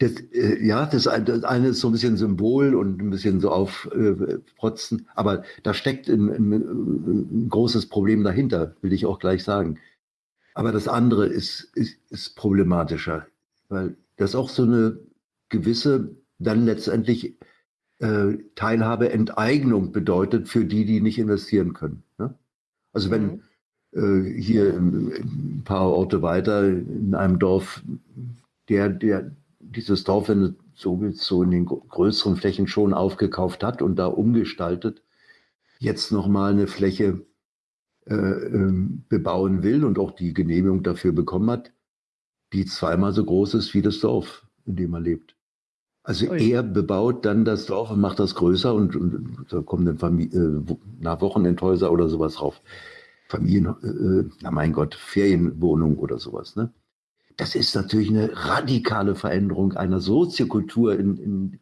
Das, äh, ja, das, das, eine ist so ein bisschen Symbol und ein bisschen so aufprotzen, äh, aber da steckt ein, ein, ein, großes Problem dahinter, will ich auch gleich sagen. Aber das andere ist, ist, ist problematischer, weil das auch so eine gewisse, dann letztendlich äh, Teilhabe, Enteignung bedeutet für die, die nicht investieren können. Ne? Also wenn mhm. äh, hier ein paar Orte weiter in einem Dorf der, der, dieses Dorf, wenn du so willst, so in den größeren Flächen schon aufgekauft hat und da umgestaltet, jetzt nochmal eine Fläche äh, ähm, bebauen will und auch die Genehmigung dafür bekommen hat, die zweimal so groß ist wie das Dorf, in dem er lebt. Also Ui. er bebaut dann das Dorf und macht das größer und, und da kommen dann Familie, äh, nach Wochenendhäuser oder sowas drauf. Familien, äh, na mein Gott, Ferienwohnung oder sowas. Ne? Das ist natürlich eine radikale Veränderung einer Soziokultur in, in,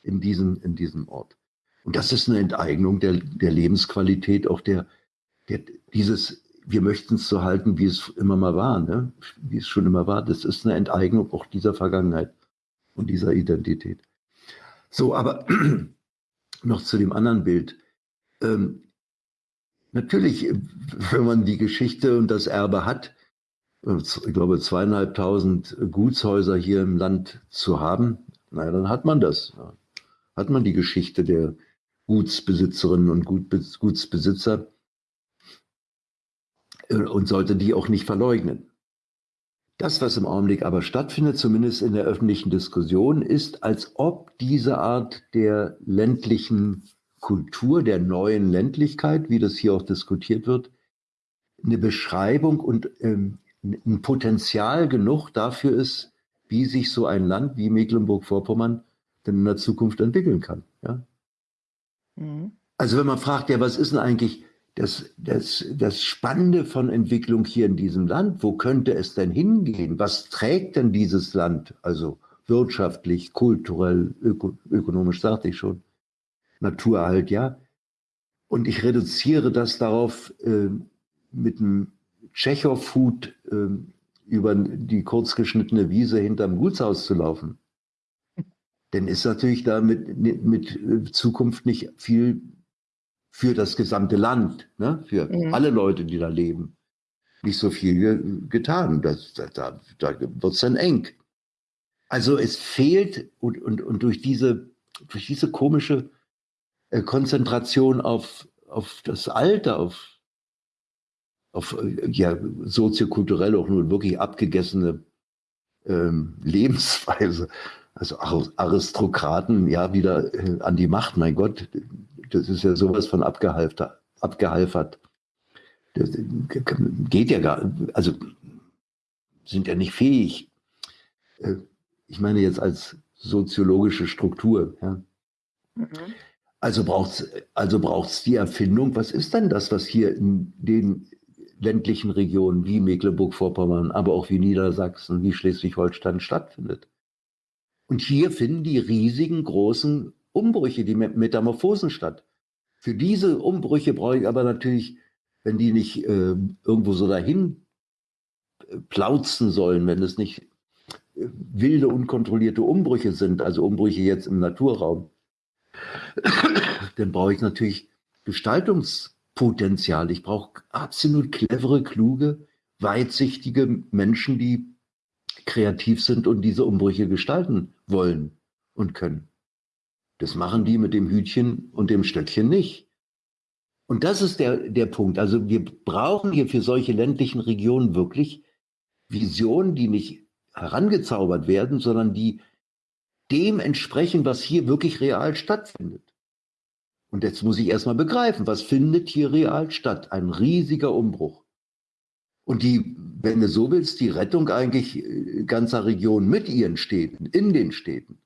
in, diesem, in diesem Ort. Und das ist eine Enteignung der, der Lebensqualität, auch der, der dieses, wir möchten es so halten, wie es immer mal war, ne? wie es schon immer war. Das ist eine Enteignung auch dieser Vergangenheit und dieser Identität. So, aber [clears throat] noch zu dem anderen Bild. Ähm, natürlich, wenn man die Geschichte und das Erbe hat, ich glaube, zweieinhalbtausend Gutshäuser hier im Land zu haben, naja, dann hat man das. Hat man die Geschichte der Gutsbesitzerinnen und Gutsbesitzer äh, und sollte die auch nicht verleugnen. Das, was im Augenblick aber stattfindet, zumindest in der öffentlichen Diskussion, ist, als ob diese Art der ländlichen Kultur, der neuen Ländlichkeit, wie das hier auch diskutiert wird, eine Beschreibung und ähm, ein Potenzial genug dafür ist, wie sich so ein Land wie Mecklenburg-Vorpommern denn in der Zukunft entwickeln kann. Ja? Mhm. Also wenn man fragt, ja, was ist denn eigentlich das, das, das Spannende von Entwicklung hier in diesem Land, wo könnte es denn hingehen? Was trägt denn dieses Land? Also wirtschaftlich, kulturell, öko, ökonomisch, sagte ich schon. Naturerhalt, ja. Und ich reduziere das darauf, äh, mit einem Tschechow-Hut äh, über die kurzgeschnittene Wiese hinterm Gutshaus zu laufen. Denn ist natürlich da mit, mit äh, Zukunft nicht viel für das gesamte Land, ne? für mhm. alle Leute, die da leben, nicht so viel getan. Das, da da, da wird es dann eng. Also es fehlt und, und, und durch, diese, durch diese komische äh, Konzentration auf, auf das Alter, auf, auf äh, ja, soziokulturell auch nur wirklich abgegessene ähm, [laughs] Lebensweise, also Aristokraten ja wieder äh, an die Macht, mein Gott, das ist ja sowas von abgehalfert. Das geht ja gar, also sind ja nicht fähig. Äh, ich meine jetzt als soziologische Struktur. Ja. Mhm. Also braucht es also braucht's die Erfindung. Was ist denn das, was hier in den ländlichen Regionen wie Mecklenburg-Vorpommern, aber auch wie Niedersachsen, wie Schleswig-Holstein stattfindet? Und hier finden die riesigen, großen Umbrüche, die Metamorphosen statt. Für diese Umbrüche brauche ich aber natürlich, wenn die nicht äh, irgendwo so dahin äh, plauzen sollen, wenn es nicht äh, wilde, unkontrollierte Umbrüche sind, also Umbrüche jetzt im Naturraum, dann brauche ich natürlich Gestaltungspotenzial. Ich brauche absolut clevere, kluge, weitsichtige Menschen, die kreativ sind und diese Umbrüche gestalten wollen und können. Das machen die mit dem Hütchen und dem Stöckchen nicht. Und das ist der, der Punkt. Also wir brauchen hier für solche ländlichen Regionen wirklich Visionen, die nicht herangezaubert werden, sondern die dem entsprechen, was hier wirklich real stattfindet. Und jetzt muss ich erstmal begreifen, was findet hier real statt? Ein riesiger Umbruch. Und die, wenn du so willst, die Rettung eigentlich äh, ganzer Regionen mit ihren Städten, in den Städten.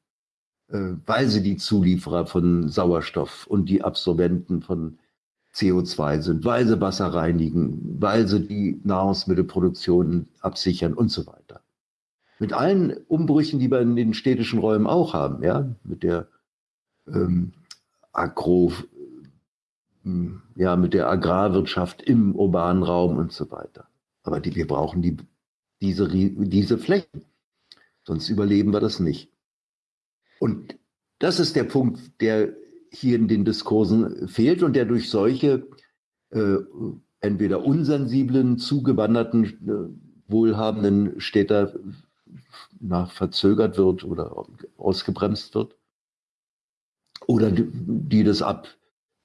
Äh, weil sie die Zulieferer von Sauerstoff und die Absorbenten von CO2 sind, weil sie Wasser reinigen, weil sie die Nahrungsmittelproduktion absichern und so weiter. Mit allen Umbrüchen, die wir in den städtischen Räumen auch haben, ja, mit der ähm, Agro, ähm, ja, mit der Agrarwirtschaft im urbanen Raum und so weiter. Aber die, wir brauchen die, diese, diese Flächen. Sonst überleben wir das nicht. Und das ist der Punkt, der hier in den Diskursen fehlt und der durch solche äh, entweder unsensiblen, zugewanderten, äh, wohlhabenden Städter nach verzögert wird oder ausgebremst wird. Oder die, das ab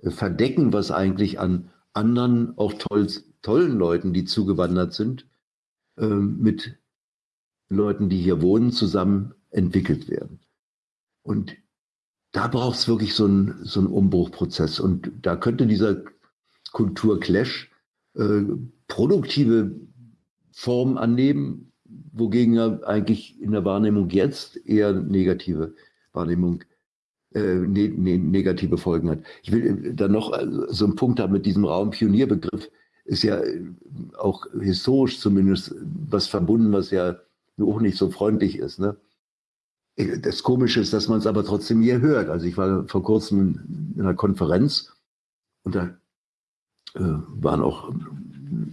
verdecken, was eigentlich an anderen, auch toll, tollen Leuten, die zugewandert sind, äh, mit Leuten, die hier wohnen, zusammen entwickelt werden. Und da braucht es wirklich so einen, so Umbruchprozess. Und da könnte dieser Kulturclash äh, produktive Formen annehmen, wogegen er eigentlich in der Wahrnehmung jetzt eher negative Wahrnehmung, äh, ne, ne, negative Folgen hat. Ich will äh, dann noch äh, so einen Punkt haben mit diesem Raumpionierbegriff. Ist ja äh, auch historisch zumindest was verbunden, was ja auch nicht so freundlich ist. Ne? Das Komische ist, dass man es aber trotzdem hier hört. Also ich war vor kurzem in einer Konferenz und da äh, waren auch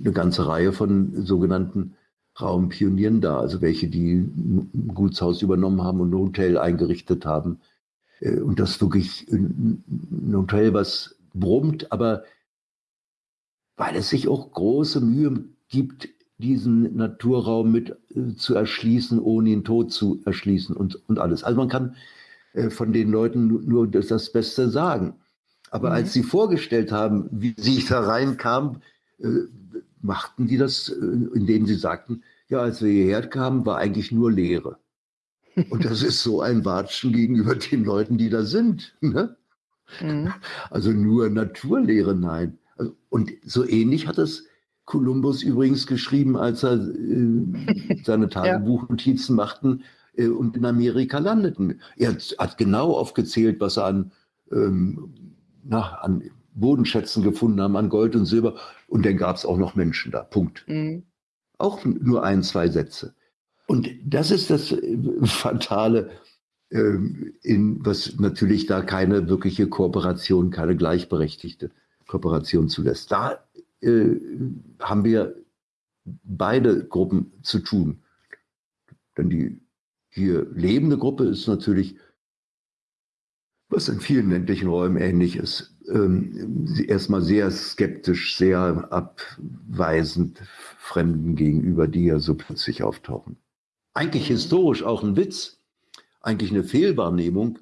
eine ganze Reihe von sogenannten Raumpionieren da, also welche, die ein Gutshaus übernommen haben und ein Hotel eingerichtet haben. Äh, und das wirklich ein Hotel, was brummt, aber weil es sich auch große Mühe gibt, diesen Naturraum mit äh, zu erschließen, ohne ihn tot zu erschließen und, und alles. Also man kann äh, von den Leuten nur das, das Beste sagen. Aber mhm. als sie vorgestellt haben, wie sie da reinkamen, äh, machten die das, äh, indem sie sagten, ja, als wir hierher kamen, war eigentlich nur Leere. Und das ist so ein Watschen gegenüber den Leuten, die da sind. Ne? Mhm. Also nur Naturlehre, nein. Also, und so ähnlich hat es Kolumbus übrigens geschrieben, als er äh, seine [laughs] Tagebuchnotizen ja. machten äh, und in Amerika landeten. Er hat genau aufgezählt, was er an, ähm, na, an Bodenschätzen gefunden haben an Gold und Silber. Und dann gab es auch noch Menschen da. Punkt. Mhm. Auch nur ein, zwei Sätze. Und das ist das äh, Fatale, ähm, in, was natürlich da keine wirkliche Kooperation, keine gleichberechtigte Kooperation zulässt. Da äh, haben wir beide Gruppen zu tun. Denn die hier lebende Gruppe ist natürlich, was in vielen ländlichen Räumen ähnlich ist, ähm, erstmal sehr skeptisch, sehr abweisend Fremden gegenüber, die ja so plötzlich auftauchen. Eigentlich historisch auch ein Witz, eigentlich eine Fehlwahrnehmung,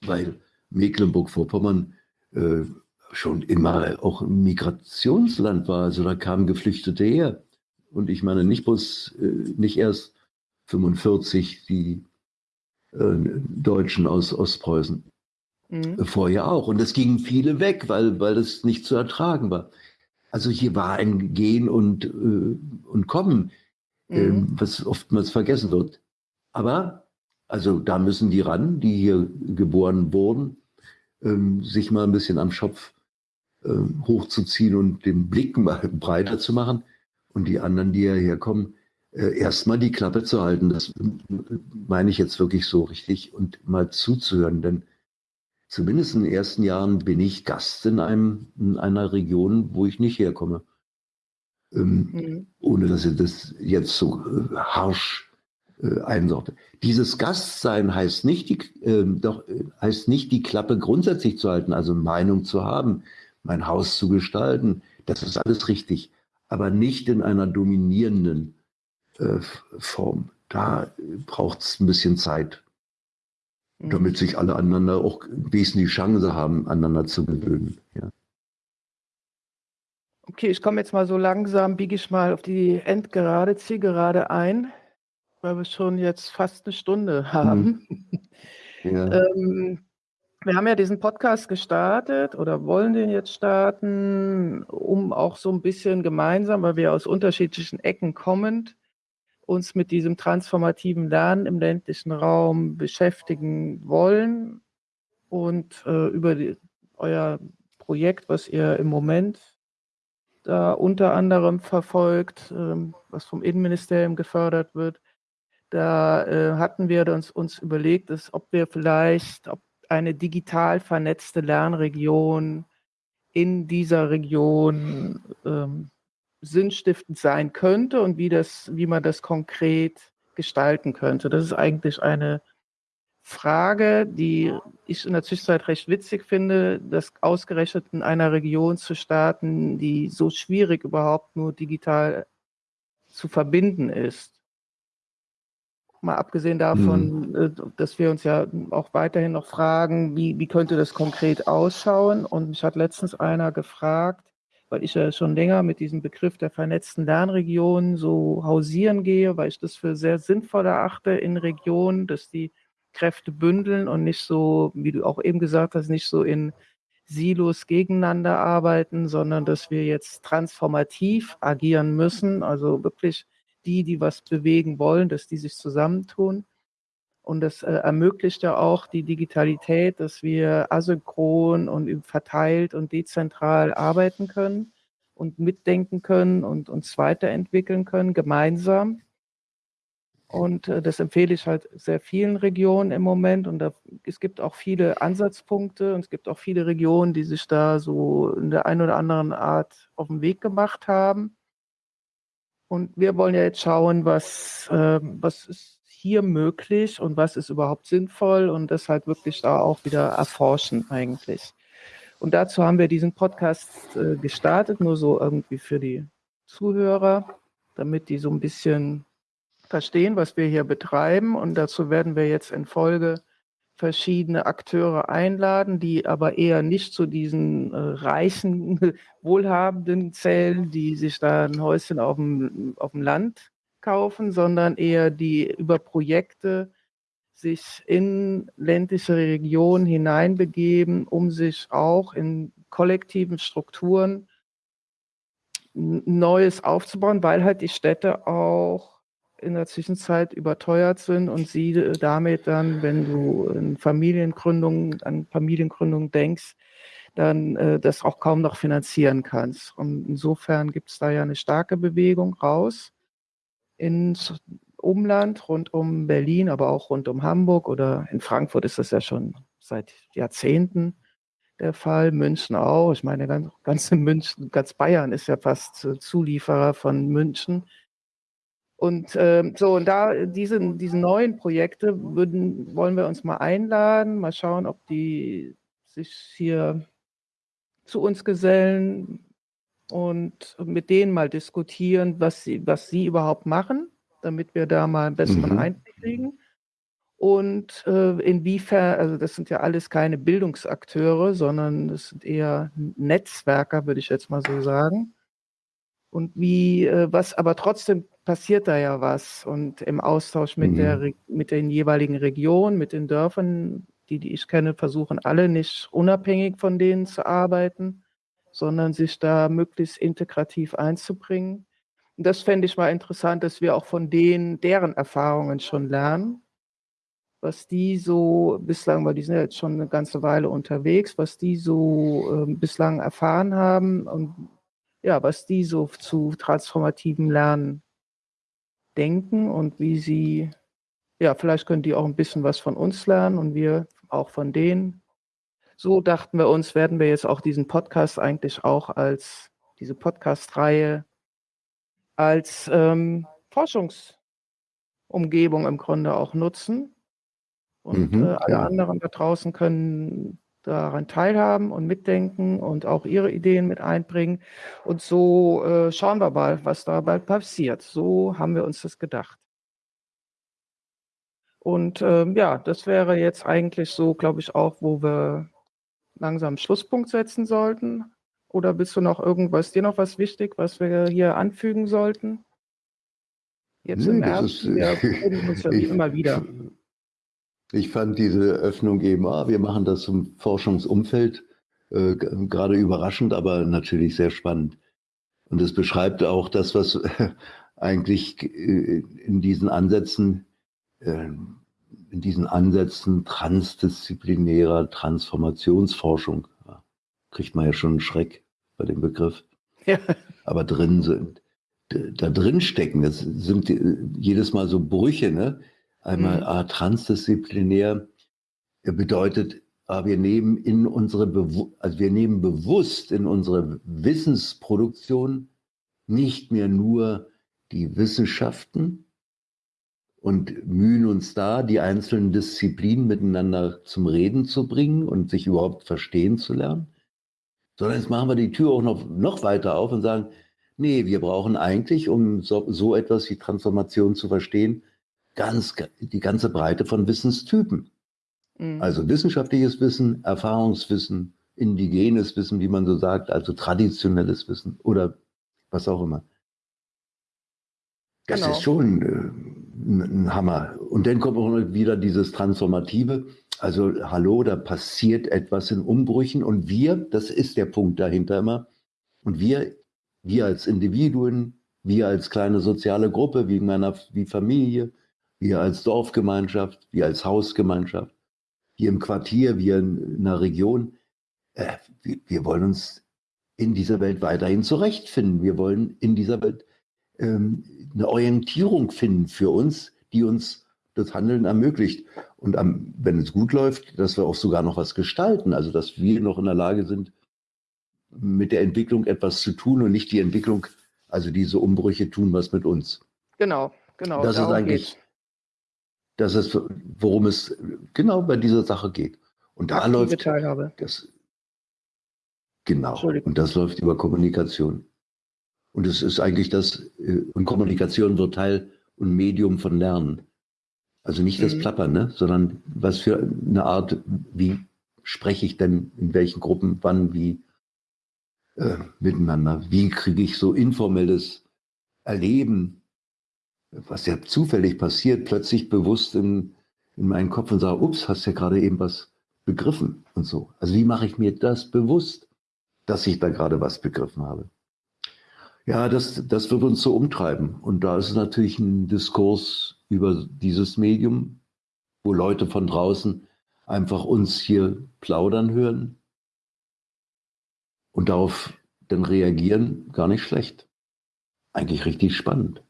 weil Mecklenburg-Vorpommern äh, schon immer auch ein Migrationsland war. Also da kamen Geflüchtete her. Und ich meine nicht bloß, äh, nicht erst 45 die äh, Deutschen aus Ostpreußen. Mhm. Vorher auch. Und es gingen viele weg, weil, weil das nicht zu ertragen war. Also hier war ein Gehen und, äh, und Kommen, mhm. was oftmals vergessen wird. Aber, also da müssen die ran, die hier geboren wurden, ähm, sich mal ein bisschen am Schopf äh, hochzuziehen und den Blick [laughs] mal breiter zu machen. Und die anderen, die hierher kommen, äh, erstmal die Klappe zu halten. Das meine ich jetzt wirklich so richtig und mal zuzuhören. Denn zumindest in den ersten Jahren bin ich Gast in, einem, in einer Region, wo ich nicht herkomme. Ähm, mhm. Ohne dass ich das jetzt so äh, harsch äh, einsorte. Dieses Gastsein heißt nicht, die, äh, doch, heißt nicht, die Klappe grundsätzlich zu halten, also Meinung zu haben, mein Haus zu gestalten. Das ist alles richtig, aber nicht in einer dominierenden äh, Form. Da braucht es ein bisschen Zeit, mhm. damit sich alle aneinander auch wesentlich Chance haben, aneinander zu gewöhnen. Ja. Okay, ich komme jetzt mal so langsam, biege ich mal auf die Endgerade, Zielgerade ein, weil wir schon jetzt fast eine Stunde haben. Mhm. [laughs] Ja. ähm, wir haben ja diesen Podcast gestartet oder wollen den jetzt starten, um auch so ein bisschen gemeinsam, weil wir aus unterschiedlichen Ecken kommend, uns mit diesem transformativen Lernen im ländlichen Raum beschäftigen wollen und äh, über die, euer Projekt, was ihr im Moment da unter anderem verfolgt, äh, was vom Innenministerium gefördert wird, da äh, hatten wir uns, uns überlegt, dass, ob wir vielleicht, ob eine digital vernetzte Lernregion in dieser Region ähm, sinnstiftend sein könnte und wie, das, wie man das konkret gestalten könnte. Das ist eigentlich eine Frage, die ich in der Zwischenzeit recht witzig finde, das ausgerechnet in einer Region zu starten, die so schwierig überhaupt nur digital zu verbinden ist. Mal abgesehen davon, mhm. Äh, dass wir uns ja auch weiterhin noch fragen, wie, wie könnte das konkret ausschauen? Und mich hat letztens einer gefragt, weil ich ja schon länger mit diesem Begriff der vernetzten Lernregionen so hausieren gehe, weil ich das für sehr sinnvoll erachte in Regionen, dass die Kräfte bündeln und nicht so, wie du auch eben gesagt hast, nicht so in Silos gegeneinander arbeiten, sondern dass wir jetzt transformativ agieren müssen, also wirklich die, die was bewegen wollen, dass die sich zusammentun. Und das äh, ermöglicht ja auch die Digitalität, dass wir asynchron und verteilt und dezentral arbeiten können und mitdenken können und uns weiterentwickeln können, gemeinsam. Und äh, das empfehle ich halt sehr vielen Regionen im Moment. Und da, es gibt auch viele Ansatzpunkte und es gibt auch viele Regionen, die sich da so in der einen oder anderen Art auf den Weg gemacht haben. Und wir wollen ja jetzt schauen, was, äh, was ist hier möglich und was ist überhaupt sinnvoll und das halt wirklich da auch wieder erforschen eigentlich. Und dazu haben wir diesen Podcast äh, gestartet, nur so irgendwie für die Zuhörer, damit die so ein bisschen verstehen, was wir hier betreiben. Und dazu werden wir jetzt in Folge verschiedene Akteure einladen, die aber eher nicht zu diesen äh, reichen, [laughs] wohlhabenden zählen, die sich da ein Häuschen auf dem, auf dem Land kaufen, sondern eher die über Projekte sich in ländliche Regionen hineinbegeben, um sich auch in kollektiven Strukturen Neues aufzubauen, weil halt die Städte auch in der Zwischenzeit überteuert sind und sie damit dann, wenn du in Familiengründung, an Familiengründung denkst, dann äh, das auch kaum noch finanzieren kannst. Und insofern gibt es da ja eine starke Bewegung raus ins Umland, rund um Berlin, aber auch rund um Hamburg oder in Frankfurt ist das ja schon seit Jahrzehnten der Fall, München auch. Ich meine, ganz, ganze München, ganz Bayern ist ja fast äh, Zulieferer von München. Und ähm, so, und da diese, diese neuen Projekte würden, wollen wir uns mal einladen, mal schauen, ob die sich hier zu uns gesellen und mit denen mal diskutieren, was sie, was sie überhaupt machen, damit wir da mal einen besseren mhm. Einblick kriegen. Und äh, inwiefern, also das sind ja alles keine Bildungsakteure, sondern das sind eher Netzwerker, würde ich jetzt mal so sagen. Und wie, äh, was, aber trotzdem passiert da ja was. Und im Austausch mit, mhm. der, mit den jeweiligen Regionen, mit den Dörfern, die, die ich kenne, versuchen alle nicht unabhängig von denen zu arbeiten, sondern sich da möglichst integrativ einzubringen. Und das fände ich mal interessant, dass wir auch von denen, deren Erfahrungen schon lernen, was die so bislang, weil die sind ja jetzt schon eine ganze Weile unterwegs, was die so äh, bislang erfahren haben und ja, was die so zu transformativem Lernen denken und wie sie, ja, vielleicht können die auch ein bisschen was von uns lernen und wir auch von denen. So dachten wir uns, werden wir jetzt auch diesen Podcast eigentlich auch als diese Podcast-Reihe als ähm, Forschungsumgebung im Grunde auch nutzen. Und mhm, äh, alle ja. anderen da draußen können daran teilhaben und mitdenken und auch ihre Ideen mit einbringen. Und so äh, schauen wir mal, was dabei passiert. So haben wir uns das gedacht. Und ähm, ja, das wäre jetzt eigentlich so, glaube ich, auch, wo wir langsam Schlusspunkt setzen sollten. Oder bist du noch irgendwas, dir noch was wichtig, was wir hier anfügen sollten? Jetzt nee, im Herbst, wir [laughs] uns ja ich, immer wieder. Ich fand diese Öffnung eben, ah, wir machen das zum Forschungsumfeld, äh, gerade überraschend, aber natürlich sehr spannend. Und es beschreibt auch das, was [laughs] eigentlich äh, in diesen Ansätzen, äh, in diesen Ansätzen transdisziplinärer Transformationsforschung, kriegt man ja schon einen Schreck bei dem Begriff, [laughs] ja. aber drin sind. Da drin stecken, das sind äh, jedes Mal so Brüche, ne? Einmal mhm. A, transdisziplinär bedeutet, wir nehmen in unsere, Bewu also wir nehmen bewusst in unsere Wissensproduktion nicht mehr nur die Wissenschaften und mühen uns da, die einzelnen Disziplinen miteinander zum Reden zu bringen und sich überhaupt verstehen zu lernen, sondern jetzt machen wir die Tür auch noch, noch weiter auf und sagen, nee, wir brauchen eigentlich, um so, so etwas wie Transformation zu verstehen, ganz, die ganze Breite von Wissenstypen. Mhm. Also wissenschaftliches Wissen, Erfahrungswissen, indigenes Wissen, wie man so sagt, also traditionelles Wissen oder was auch immer. Das genau. ist schon äh, ein Hammer. Und dann kommt auch wieder dieses Transformative. Also hallo, da passiert etwas in Umbrüchen und wir, das ist der Punkt dahinter immer, und wir, wir als Individuen, wir als kleine soziale Gruppe, wie meiner, wie Familie, wir als Dorfgemeinschaft, wir als Hausgemeinschaft, wir im Quartier, wir in, einer Region, äh, wir, wir, wollen uns in dieser Welt weiterhin zurechtfinden. Wir wollen in dieser Welt ähm, eine Orientierung finden für uns, die uns das Handeln ermöglicht. Und am, wenn es gut läuft, dass wir auch sogar noch was gestalten, also dass wir noch in der Lage sind, mit der Entwicklung etwas zu tun und nicht die Entwicklung, also diese Umbrüche tun was mit uns. Genau, genau. Das ist eigentlich, das ist, worum es genau bei dieser Sache geht. Und da Aktive läuft Teilhabe. das. Genau. Und das läuft über Kommunikation. Und es ist eigentlich das, äh, und Kommunikation wird Teil und Medium von Lernen. Also nicht das mhm. Plappern, ne? sondern was für eine Art, wie spreche ich denn in welchen Gruppen, wann, wie äh, miteinander? Wie kriege ich so informelles Erleben was ja zufällig passiert, plötzlich bewusst in, in meinen Kopf und sage, ups, hast ja gerade eben was begriffen und so. Also wie mache ich mir das bewusst, dass ich da gerade was begriffen habe? Ja, das, das wird uns so umtreiben. Und da ist natürlich ein Diskurs über dieses Medium, wo Leute von draußen einfach uns hier plaudern hören. und darauf dann reagieren, gar nicht schlecht. Eigentlich richtig spannend.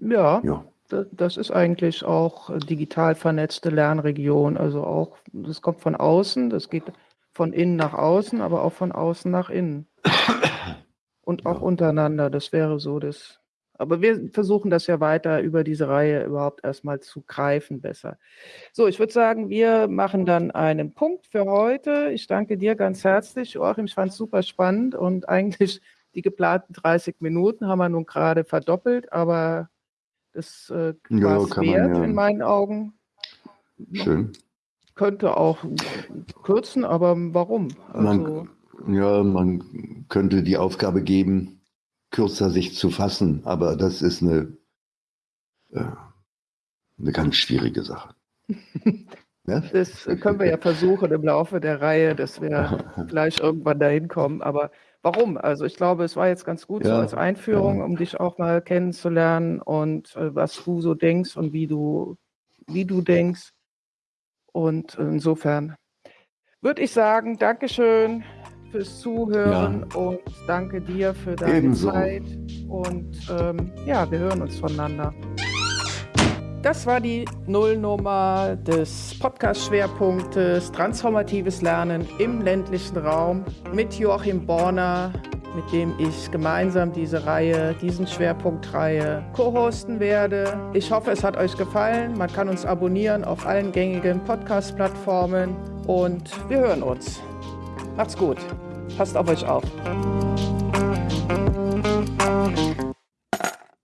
Ja, ja. Das ist eigentlich auch digital vernetzte Lernregion. Also auch, das kommt von außen, das geht von innen nach außen, aber auch von außen nach innen. [coughs] Und auch ja. untereinander. Das wäre so das. Aber wir versuchen das ja weiter über diese Reihe überhaupt erstmal zu greifen besser. So, ich würde sagen, wir machen dann einen Punkt für heute. Ich danke dir ganz herzlich, Joachim. Ich fand es super spannend und [laughs] eigentlich die geplanten 30 Minuten haben wir nun gerade verdoppelt, aber das äh, war es wert ja. in meinen Augen. Schön. Könnte auch kürzen, aber warum? Also, man, ja, man könnte die Aufgabe geben, kürzer sich zu fassen, aber das ist eine, äh, eine ganz schwierige Sache. [laughs] ja? Das können wir ja versuchen im Laufe der Reihe, dass wir [laughs] gleich irgendwann dahin kommen. Aber warum? Also ich glaube, es war jetzt ganz gut ja, so als Einführung, ja. um dich auch mal kennenzulernen und äh, was du so denkst und wie du, wie du denkst. Und insofern würde ich sagen, Dankeschön fürs Zuhören ja. und danke dir für deine Ebenso. Zeit. Und ähm, ja, wir hören uns voneinander. Das war die Nullnummer des Podcast-Schwerpunktes Transformatives Lernen im ländlichen Raum mit Joachim Borner, mit dem ich gemeinsam diese Reihe, diesen Schwerpunktreihe co-hosten werde. Ich hoffe, es hat euch gefallen. Man kann uns abonnieren auf allen gängigen Podcast-Plattformen und wir hören uns. Macht's gut. Passt auf euch auf.